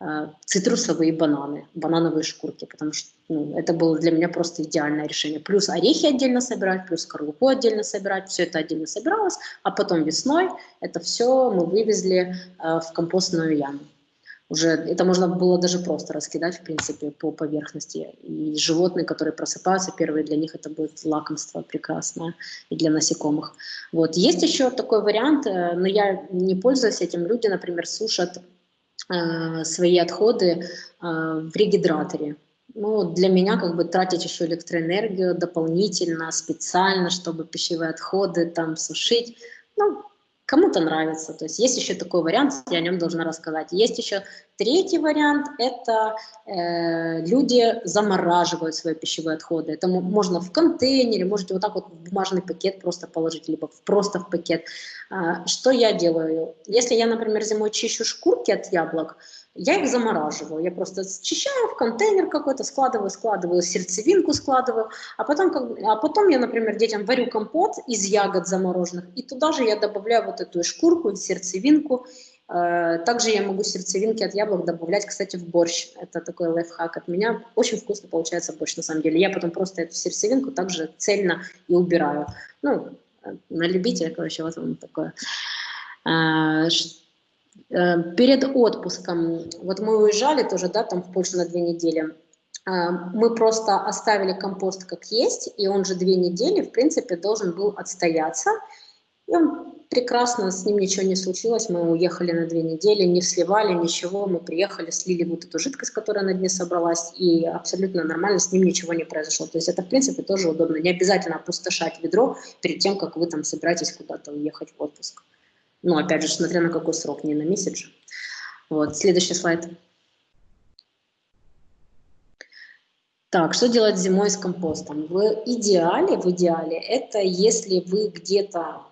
Э, цитрусовые бананы, банановые шкурки, потому что ну, это было для меня просто идеальное решение. Плюс орехи отдельно собирать, плюс скорлупу отдельно собирать, все это отдельно собиралось, а потом весной это все мы вывезли э, в компостную яму. Уже это можно было даже просто раскидать, в принципе, по поверхности. И животные, которые просыпаются, первые для них это будет лакомство прекрасное и для насекомых. Вот. Есть еще такой вариант, э, но я не пользуюсь этим. Люди, например, сушат свои отходы э, в регидраторе. Ну, для меня как бы тратить еще электроэнергию дополнительно, специально, чтобы пищевые отходы там сушить, ну, Кому-то нравится. То есть есть еще такой вариант, я о нем должна рассказать. Есть еще третий вариант, это э, люди замораживают свои пищевые отходы. Это можно в контейнере, можете вот так вот в бумажный пакет просто положить, либо просто в пакет. А, что я делаю? Если я, например, зимой чищу шкурки от яблок, я их замораживаю. Я просто счищаю в контейнер какой-то, складываю, складываю, сердцевинку складываю, а потом, как, а потом я, например, детям варю компот из ягод замороженных, и туда же я добавляю вот эту шкурку, сердцевинку. Э, также я могу сердцевинки от яблок добавлять, кстати, в борщ. Это такой лайфхак от меня. Очень вкусно получается борщ, на самом деле. Я потом просто эту сердцевинку также цельно и убираю. Ну, на любителя, короче, вот вам такое. Э, Э, перед отпуском, вот мы уезжали тоже, да, там в Польшу на две недели, мы просто оставили компост как есть, и он же две недели, в принципе, должен был отстояться. И он прекрасно, с ним ничего не случилось, мы уехали на две недели, не сливали ничего, мы приехали, слили вот эту жидкость, которая на дне собралась, и абсолютно нормально, с ним ничего не произошло. То есть это, в принципе, тоже удобно. Не обязательно опустошать ведро перед тем, как вы там собираетесь куда-то уехать в отпуск. Ну, опять же, смотря на какой срок, не на месяц же. Вот, следующий слайд. Так, что делать зимой с компостом? В идеале, в идеале, это если вы где-то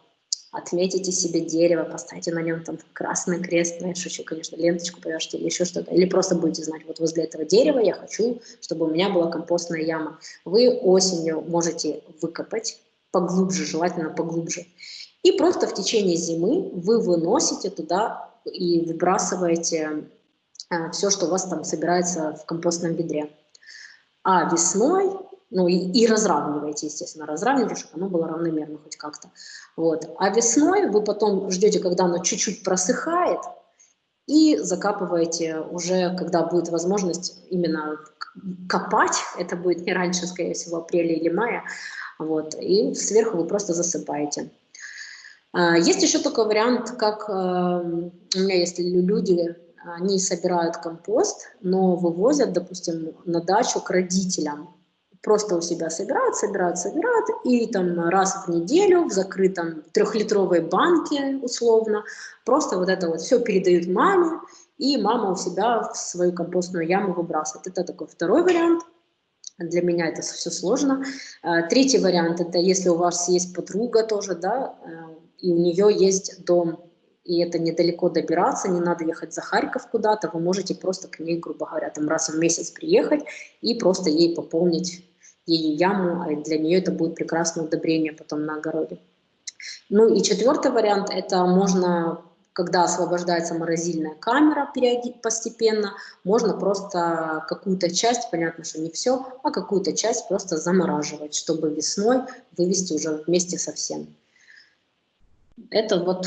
отметите себе дерево, поставите на нем там красный крест, знаешь, шучу, конечно, ленточку повяжете или еще что-то, или просто будете знать, вот возле этого дерева я хочу, чтобы у меня была компостная яма. Вы осенью можете выкопать поглубже, желательно поглубже, и просто в течение зимы вы выносите туда и выбрасываете а, все, что у вас там собирается в компостном ведре. А весной, ну и, и разравниваете, естественно, разравниваете, чтобы оно было равномерно хоть как-то. Вот. А весной вы потом ждете, когда оно чуть-чуть просыхает, и закапываете уже, когда будет возможность именно копать, это будет не раньше, скорее всего, апреля или мая, вот, и сверху вы просто засыпаете. А, есть еще такой вариант, как эм, у меня есть люди, они собирают компост, но вывозят, допустим, на дачу к родителям. Просто у себя собирают, собирают, собирают, и там раз в неделю в закрытом трехлитровой банке, условно, просто вот это вот все передают маме, и мама у себя в свою компостную яму выбрасывает. Это такой второй вариант. Для меня это все сложно. А, третий вариант – это если у вас есть подруга тоже, да, э, и у нее есть дом, и это недалеко добираться, не надо ехать за Харьков куда-то, вы можете просто к ней, грубо говоря, там раз в месяц приехать и просто ей пополнить ее яму, а для нее это будет прекрасное удобрение потом на огороде. Ну и четвертый вариант, это можно, когда освобождается морозильная камера постепенно, можно просто какую-то часть, понятно, что не все, а какую-то часть просто замораживать, чтобы весной вывести уже вместе со всем. Это вот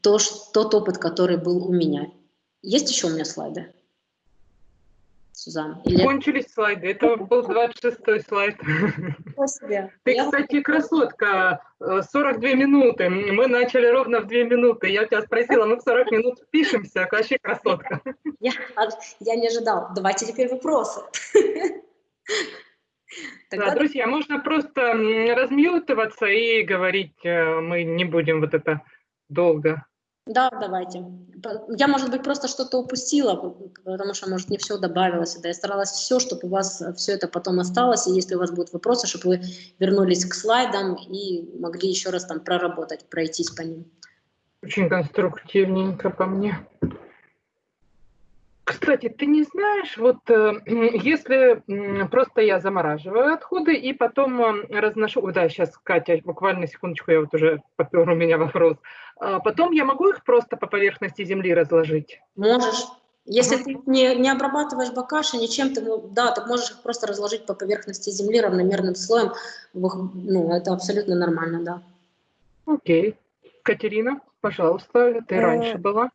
то, тот опыт, который был у меня. Есть еще у меня слайды? Сузан? Или... Кончились слайды. Это был 26-й слайд. Спасибо. Ты, Я... кстати, красотка. 42 минуты. Мы начали ровно в 2 минуты. Я тебя спросила, мы в 40 минут пишемся, вообще красотка. Я, я не ожидал. Давайте теперь вопросы. Да, друзья, можно просто размьютываться и говорить, э, мы не будем вот это долго. Да, давайте. Я, может быть, просто что-то упустила, потому что, может, не все добавилось. Да, я старалась все, чтобы у вас все это потом осталось, и если у вас будут вопросы, чтобы вы вернулись к слайдам и могли еще раз там проработать, пройтись по ним. Очень конструктивненько по мне. Кстати, ты не знаешь, вот э, если просто я замораживаю отходы и потом э, разношу, да, сейчас, Катя, буквально секундочку, я вот уже попер у меня вопрос, а потом я могу их просто по поверхности земли разложить? Можешь. Если ага. ты не, не обрабатываешь бакаши ничем, ты, ну, да, ты можешь их просто разложить по поверхности земли равномерным слоем, ну, это абсолютно нормально, да. Окей. Катерина, пожалуйста, ты э, раньше была.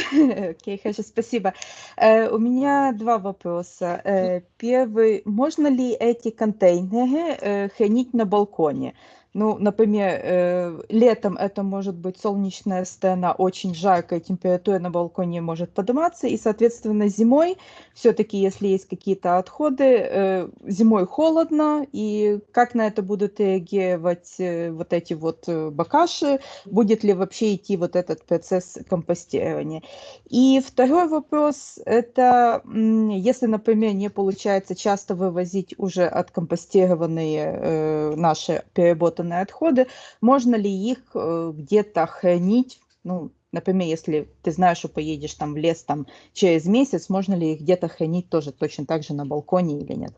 Окей, хорошо, спасибо. Э, у меня два вопроса. Э, первый, можно ли эти контейнеры э, хранить на балконе? Ну, например, э, летом это может быть солнечная сцена, очень жаркая, температура на балконе может подниматься, и, соответственно, зимой все-таки, если есть какие-то отходы, э, зимой холодно, и как на это будут реагировать э, вот эти вот бакаши, будет ли вообще идти вот этот процесс компостирования. И второй вопрос, это если, например, не получается часто вывозить уже откомпостированные наши переработанные переработанные отходы, можно ли их э, где-то хранить, ну, например, если ты знаешь, что поедешь там в лес там через месяц, можно ли их где-то хранить тоже точно так же на балконе или нет?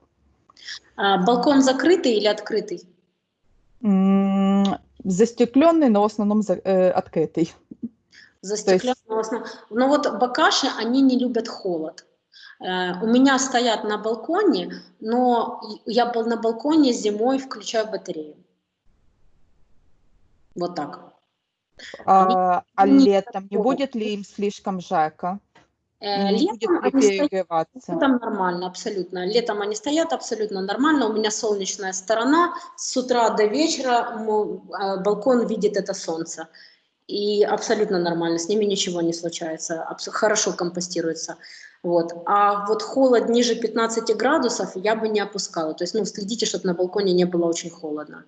А, балкон закрытый или открытый? Застекленный, но в основном за, э, открытый. Застекленный, есть... в основном. Но вот бакаши, они не любят холод. Э, у меня стоят на балконе, но я был на балконе зимой включаю батарею. Вот так. А, а летом не будет ли им слишком жарко? Э, летом они стоят, летом нормально, абсолютно. Летом они стоят абсолютно нормально. У меня солнечная сторона. С утра до вечера а, балкон видит это солнце. И абсолютно нормально, с ними ничего не случается, хорошо компостируется. Вот. А вот холод ниже 15 градусов я бы не опускала. То есть ну, следите, чтобы на балконе не было очень холодно.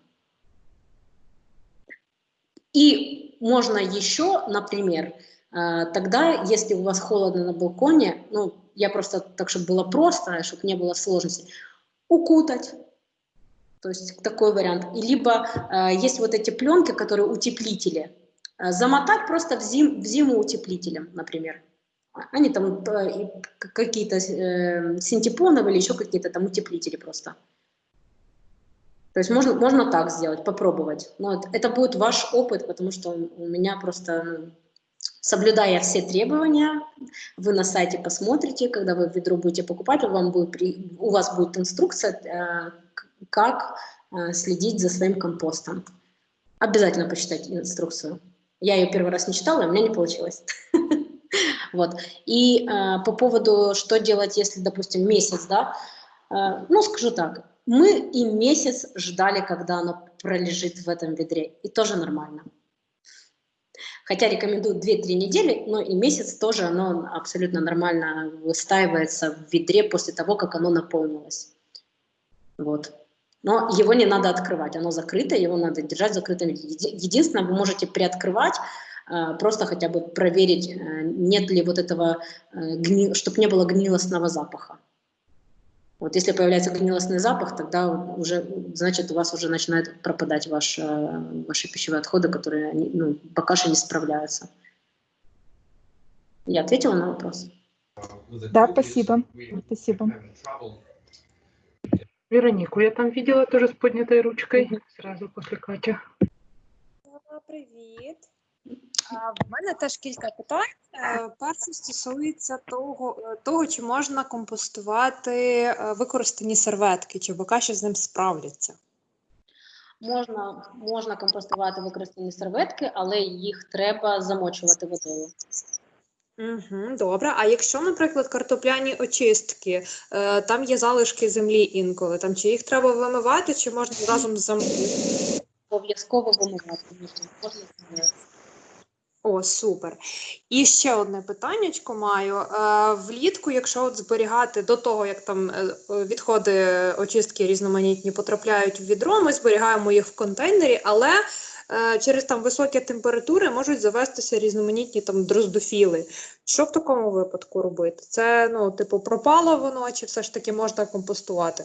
И можно еще, например, э, тогда, если у вас холодно на балконе, ну, я просто так, чтобы было просто, чтобы не было сложностей, укутать. То есть такой вариант. И либо э, есть вот эти пленки, которые утеплители. Э, замотать просто в, зим, в зиму утеплителем, например. Они там э, какие-то э, синтепоновые или еще какие-то там утеплители просто. То есть можно, можно так сделать, попробовать. Но это, это будет ваш опыт, потому что у меня просто, ну, соблюдая все требования, вы на сайте посмотрите, когда вы ведро будете покупать, вам будет, у вас будет инструкция, э, как э, следить за своим компостом. Обязательно почитайте инструкцию. Я ее первый раз не читала, и у меня не получилось. Вот. И э, по поводу, что делать, если, допустим, месяц, да, ну, скажу так, мы и месяц ждали, когда оно пролежит в этом ведре, и тоже нормально. Хотя рекомендую 2-3 недели, но и месяц тоже оно абсолютно нормально выстаивается в ведре после того, как оно наполнилось. Вот. Но его не надо открывать, оно закрыто, его надо держать закрытым. Единственное, вы можете приоткрывать, а, просто хотя бы проверить, э, нет ли вот этого, э, чтобы не было гнилостного запаха. Вот если появляется гнилостный запах, тогда уже, значит, у вас уже начинают пропадать ваш, э, ваши пищевые отходы, которые ну, пока что не справляются. Я ответила на вопрос? Да, спасибо. Спасибо. Веронику я там видела тоже с поднятой ручкой, сразу после Кати. Привет. В мене теж кілька питань. Е, перше стосується того, е, того, чи можна компостувати е, використані серветки, чи бокаші з ним справляться. Можна можна компостувати використані серветки, але їх треба замочувати водою. Угу, Добре. А якщо, наприклад, картопляні очистки, там є залишки землі інколи, там чи їх треба вимивати, чи можна разом з Обов'язково вимивати. Можна О, супер. І ще одне питаннячко маю. Е, Влітку, якщо от зберігати до того, як там е, відходи очистки різноманітні потрапляють в відро, ми зберігаємо їх в контейнері, але е, через там високі температури можуть завестися різноманітні там дроздофіли. Що в такому випадку робити? Це ну, типу, пропало воно, чи все ж таки можна компостувати?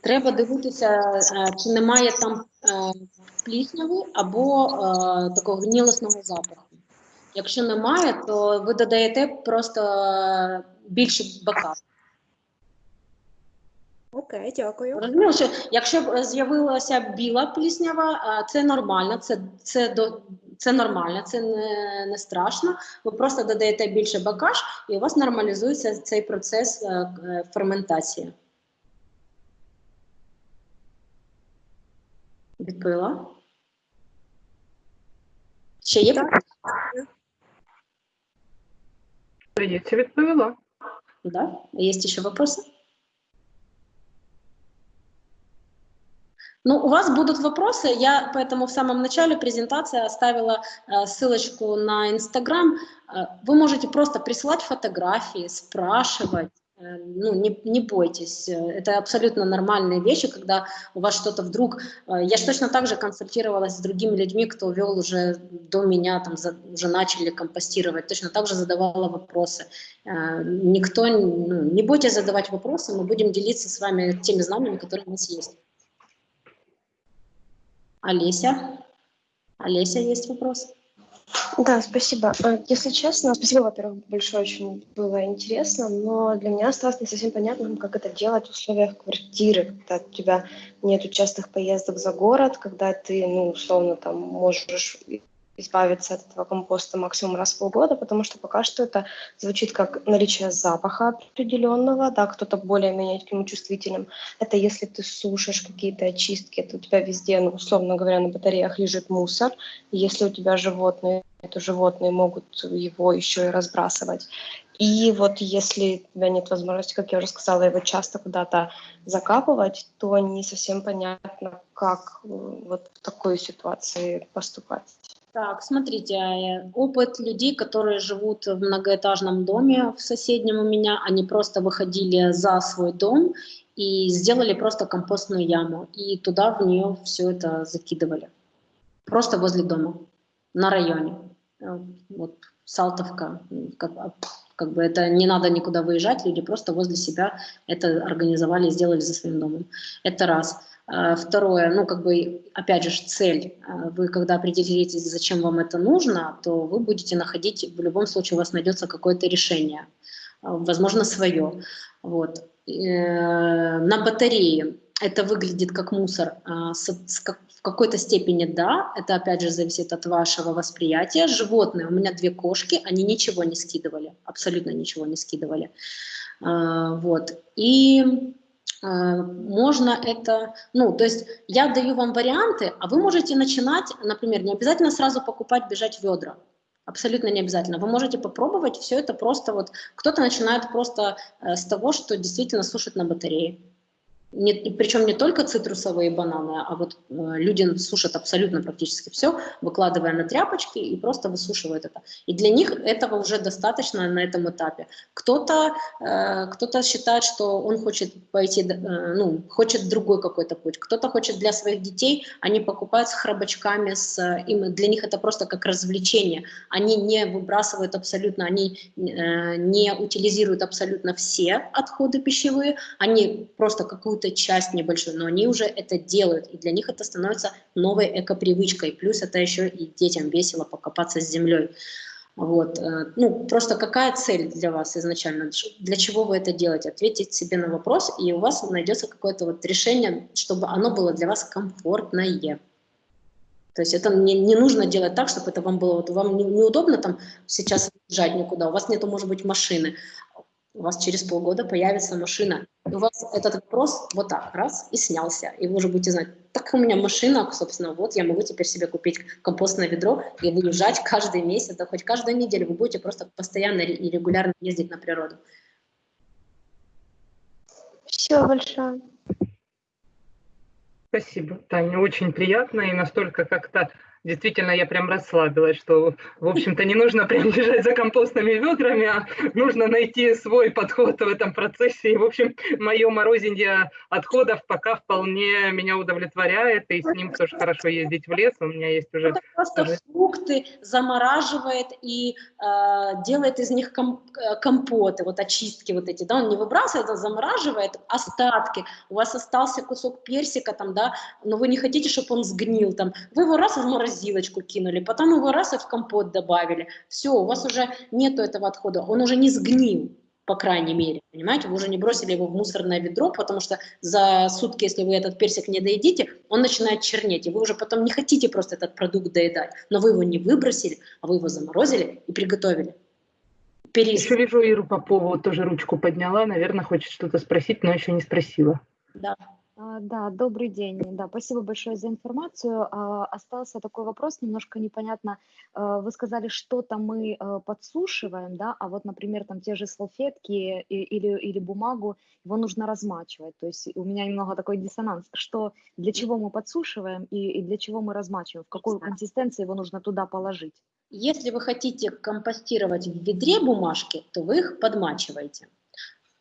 Треба дивитися, е, чи немає там е, плісняви або е, такого гнілосного запаху. Якщо немає, то ви додаєте просто е, більше бака. Окей, дякую. Розумію, що якщо б з'явилася біла пліснява, це нормально, це, це, до, це нормально, це не, не страшно. Ви просто додаєте більше бакаш, і у вас нормалізується цей процес е, е, ферментації. Відповіла? Ще є? Так. питання? Здається, відповіла. Да? Есть еще вопросы? Ну, у вас будут вопросы, я поэтому в самом начале презентации оставила э, ссылочку на Инстаграм. Э, вы можете просто присылать фотографии, спрашивать, э, ну, не, не бойтесь, Э, это абсолютно нормальные вещи, когда у вас что-то вдруг... э, Я же точно так же консультировалась с другими людьми, кто вел уже до меня, там, за- уже начали компостировать, точно так же задавала вопросы. Э, Никто, ну, не бойтесь задавать вопросы, мы будем делиться с вами теми знаниями, которые у нас есть. Олеся? Олеся, есть вопрос? Да, спасибо. Э, Если честно, спасибо, во-первых, большое, очень было интересно, но для меня осталось не совсем понятным, как это делать в условиях квартиры, когда у тебя нету частых поездок за город, когда ты, ну, условно, там, можешь избавиться от этого компоста максимум раз в полгода, потому что пока что это звучит как наличие запаха определенного, да, кто-то более-менее к нему чувствителен. Это если ты сушишь какие-то очистки, то у тебя везде, ну, условно говоря, на батареях лежит мусор, и если у тебя животные, то животные могут его еще и разбрасывать. И вот если у тебя нет возможности, как я уже сказала, его часто куда-то закапывать, то не совсем понятно, как э, вот в такой ситуации поступать. Так, смотрите, э, опыт людей, которые живут в многоэтажном доме в соседнем у меня, они просто выходили за свой дом и сделали просто компостную яму, и туда в нее все это закидывали. Просто возле дома, на районе. Э, Вот Салтовка, как, как бы это не надо никуда выезжать, люди просто возле себя это организовали сделали за своим домом. Это раз. А, Второе, ну, как бы, опять же, цель. А, Вы, когда определитесь, зачем вам это нужно, то вы будете находить, в любом случае у вас найдется какое-то решение, а, возможно, свое. Вот. Э, На батарее это выглядит как мусор. В какой-то степени да, это опять же зависит от вашего восприятия. Животные, у меня две кошки, они ничего не скидывали, абсолютно ничего не скидывали. Вот. И можно это, ну, то есть я даю вам варианты, а вы можете начинать, например, не обязательно сразу покупать, бежать ведра. Абсолютно не обязательно. Вы можете попробовать все это просто вот. Кто-то начинает просто э, с того, что действительно сушит на батарее. Не, причем не только цитрусовые бананы, а вот э, люди сушат абсолютно практически все, выкладывая на тряпочки и просто высушивают это. И для них этого уже достаточно на этом этапе. Кто-то э, кто-то считает, что он хочет пойти, э, ну, хочет другой какой-то путь. Кто-то хочет для своих детей, они покупают с храбачками, с, э, им, для них это просто как развлечение. Они не выбрасывают абсолютно, они э, не утилизируют абсолютно все отходы пищевые, они просто какую-то часть небольшую, но они уже это делают, и для них это становится новой эко-привычкой. Плюс это еще и детям весело покопаться с землей. Вот. э, Ну, просто какая цель для вас изначально? Для чего вы это делаете? Ответить себе на вопрос, и у вас найдется какое-то вот решение, чтобы оно было для вас комфортное. То есть это не, не нужно делать так, чтобы это вам было, вот вам не- неудобно там сейчас уезжать никуда, у вас нету, может быть, машины, у вас через полгода появится машина, и у вас этот вопрос вот так, раз, и снялся, и вы уже будете знать, так у меня машина, собственно, вот я могу теперь себе купить компостное ведро и выезжать каждый месяц, да хоть каждую неделю, вы будете просто постоянно и регулярно ездить на природу. Спасибо большое. Спасибо, Таня, очень приятно и настолько как-то действительно я прям расслабилась, что, в общем-то, не нужно прям бежать за компостными ведрами, а нужно найти свой подход в этом процессе. И, в общем, мое морозинье отходов пока вполне меня удовлетворяет, и с ним тоже хорошо ездить в лес. У меня есть уже... Это просто фрукты замораживает и э, делает из них ком э, компоты, вот очистки вот эти, да, он не выбрасывает, а замораживает остатки. У вас остался кусок персика там, да, но вы не хотите, чтобы он сгнил там. Вы его раз в морозилочку кинули, потом его раз и в компот добавили. Все, у вас уже нету этого отхода, он уже не сгнил по крайней мере, понимаете, вы уже не бросили его в мусорное ведро, потому что за сутки, если вы этот персик не доедите, он начинает чернеть, и вы уже потом не хотите просто этот продукт доедать, но вы его не выбросили, а вы его заморозили и приготовили. Перис. Еще вижу, Иру Попову тоже ручку подняла, наверное, хочет что-то спросить, но еще не спросила. Да. А, да, добрый день. Да, спасибо большое за информацию. А, остался такой вопрос, немножко непонятно. А, вы сказали, что-то мы подсушиваем, да, а вот, например, там те же салфетки или, или бумагу, его нужно размачивать. То есть у меня немного такой диссонанс. Что, для чего мы подсушиваем и, и для чего мы размачиваем? В какой консистенции его нужно туда положить? Если вы хотите компостировать в ведре бумажки, то вы их подмачиваете.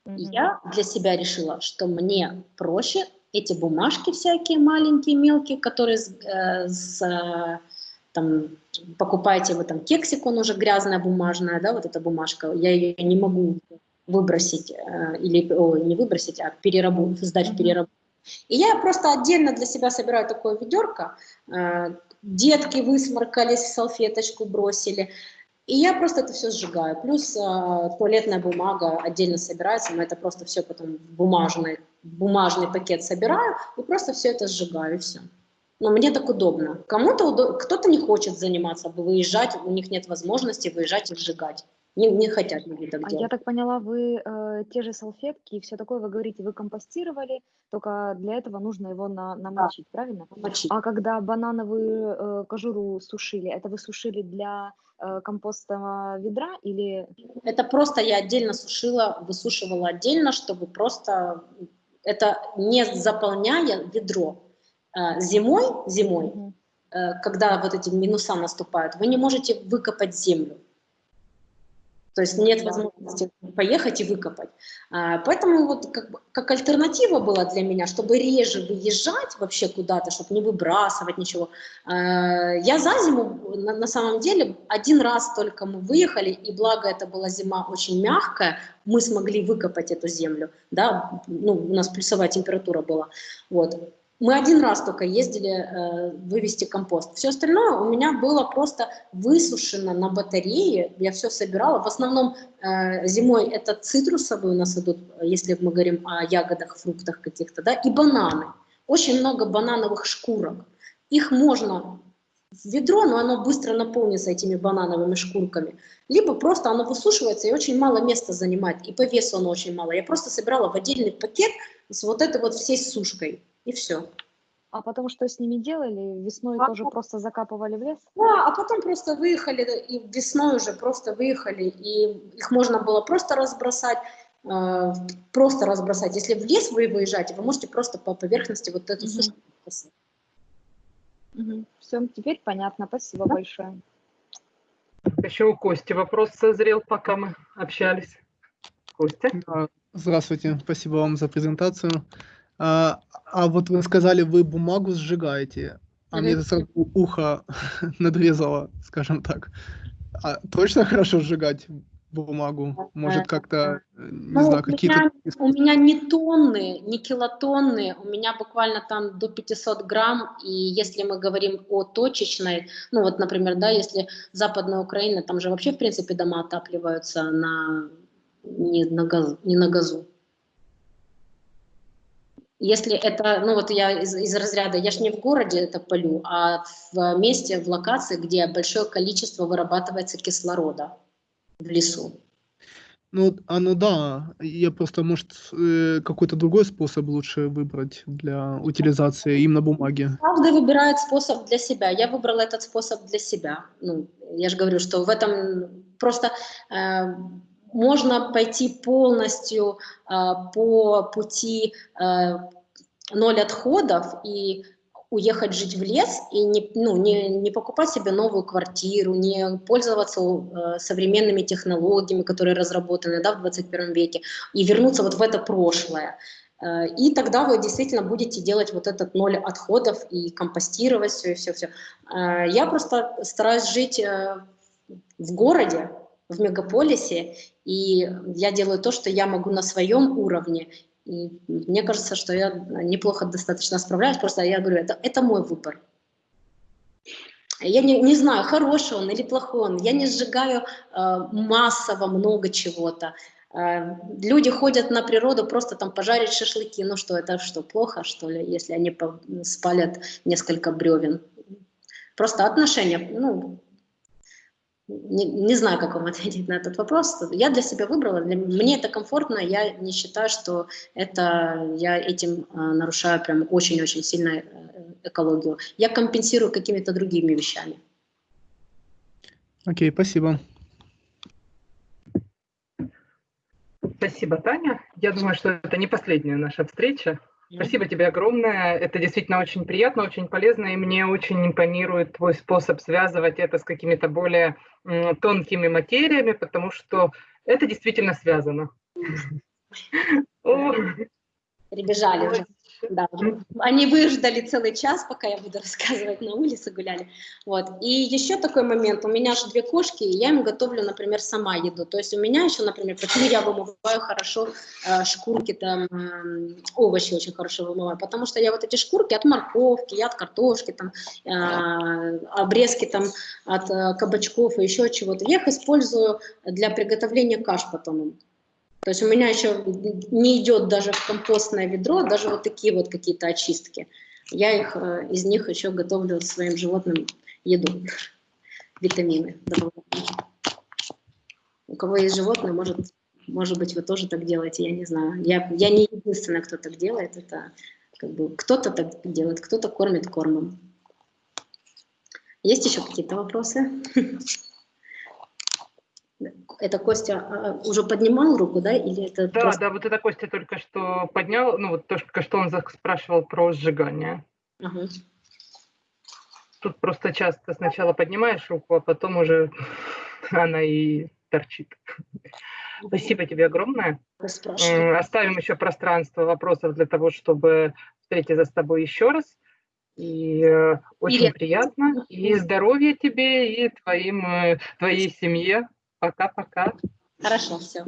Я для себя решила, что мне проще эти бумажки всякие маленькие, мелкие, которые с, э, с там, покупаете вы там кексик, он уже грязная бумажная, да, вот эта бумажка, я ее не могу выбросить, э, или о, не выбросить, а перерабу, сдать в переработку. И я просто отдельно для себя собираю такое ведерко, э, детки высморкались, салфеточку бросили, и я просто это все сжигаю. Плюс э, туалетная бумага отдельно собирается, но это просто все потом в бумажный, бумажный пакет собираю и просто все это сжигаю, и все. Но мне так удобно. Кому-то удоб... кто-то не хочет заниматься, выезжать, у них нет возможности выезжать и сжигать. Не, не хотят люди так а делать. Я так поняла, вы э, те же салфетки и все такое, вы говорите, вы компостировали, только для этого нужно его на, намочить, да. правильно? Намочить. А когда банановую э, кожуру сушили, это вы сушили для Э, компостного ведра или... Это просто я отдельно сушила, высушивала отдельно, чтобы просто это не заполняя ведро. Э, зимой, зимой, угу. когда вот эти минуса наступают, вы не можете выкопать землю. То есть нет возможности поехать и выкопать. А, поэтому вот как, как альтернатива была для меня, чтобы реже выезжать вообще куда-то, чтобы не выбрасывать ничего. А, я за зиму, на, на самом деле, один раз только мы выехали, и благо это была зима очень мягкая, мы смогли выкопать эту землю, да, ну, у нас плюсовая температура была, вот. Мы один раз только ездили э, вывести компост. Все остальное у меня было просто высушено на батарее. Я все собирала. В основном э, зимой это цитрусовые у нас идут, если мы говорим о ягодах, фруктах каких-то, да, и бананы. Очень много банановых шкурок. Их можно в ведро, но оно быстро наполнится этими банановыми шкурками. Либо просто оно высушивается и очень мало места занимает, и по весу оно очень мало. Я просто собирала в отдельный пакет с вот этой вот всей сушкой и все. А потом что с ними делали? Весной а тоже потом... просто закапывали в лес? Да, а потом просто выехали, и весной уже просто выехали, и их можно было просто разбросать, э, просто разбросать. Если в лес вы выезжаете, вы можете просто по поверхности вот эту угу. сушку бросать. Угу. Все, теперь понятно. Спасибо да? большое. Еще у Кости вопрос созрел, пока мы общались. Костя? Здравствуйте, спасибо вам за презентацию. А, а вот вы сказали, вы бумагу сжигаете, а мне сразу ухо надрезало, скажем так. А точно хорошо сжигать бумагу? Может, как-то, э, не ну, знаю, какие-то... У меня не тонны, не килотонны, у меня буквально там до 500 грамм, и если мы говорим о точечной, ну вот, например, да, если Западная Украина, там же вообще, в принципе, дома отапливаются на, не, на, газу, не на газу. Если это, ну вот я из, из разряда, я же не в городе это полю, а в месте, в локации, где большое количество вырабатывается кислорода в лесу. Ну, а ну да, я просто, может, э, какой-то другой способ лучше выбрать для утилизации именно бумаги. Каждый выбирает способ для себя. Я выбрала этот способ для себя. Ну, я же говорю, что в этом просто э, можно пойти полностью э, по пути э, ноль отходов и уехать жить в лес и не, ну, не, не покупать себе новую квартиру, не пользоваться э, современными технологиями, которые разработаны да, в 21 веке, и вернуться вот в это прошлое. Э, и тогда вы действительно будете делать вот этот ноль отходов и компостировать все, и все-все. Э, я просто стараюсь жить э, в городе, в мегаполисе, и я делаю то, что я могу на своем уровне, мне кажется, что я неплохо достаточно справляюсь, просто я говорю, это, это мой выбор. Я не, не знаю, хороший он или плохой он, я не сжигаю э, массово много чего-то. Э, люди ходят на природу просто там пожарить шашлыки, ну что, это что, плохо что ли, если они спалят несколько бревен? Просто отношения, ну, не, не знаю, как вам ответить на этот вопрос. Я для себя выбрала, для, мне это комфортно, я не считаю, что это я этим э, нарушаю прям очень-очень сильно э, экологию. Я компенсирую какими-то другими вещами. Окей, спасибо. Спасибо, Таня. Я думаю, что это не последняя наша встреча. Спасибо тебе огромное. Это действительно очень приятно, очень полезно, и мне очень импонирует твой способ связывать это с какими-то более тонкими материями, потому что это действительно связано. Прибежали уже. Да. Они выждали целый час, пока я буду рассказывать, на улице гуляли. Вот. И еще такой момент, у меня же две кошки, и я им готовлю, например, сама еду. То есть у меня еще, например, почему я вымываю хорошо э, шкурки, там, э, овощи очень хорошо вымываю, потому что я вот эти шкурки от морковки, я от картошки, там, э, обрезки там от э, кабачков и еще чего-то, я их использую для приготовления каш потом. То есть у меня еще не идет даже в компостное ведро, даже вот такие вот какие-то очистки. Я их, э, из них еще готовлю своим животным еду, витамины. У кого есть животное, может, может быть, вы тоже так делаете, я не знаю. Я, я не единственная, кто так делает, это как бы кто-то так делает, кто-то кормит кормом. Есть еще какие-то вопросы? Это Костя а, уже поднимал руку, да? Или это да, просто... да, вот это Костя только что поднял, ну вот только что он спрашивал про сжигание. Ага. Тут просто часто сначала поднимаешь руку, а потом уже она и торчит. Спасибо тебе огромное. Оставим еще пространство вопросов для того, чтобы встретиться с тобой еще раз. И э, очень Привет. приятно. И здоровья тебе, и твоим, э, твоей семье. Пока-пока. Хорошо, все.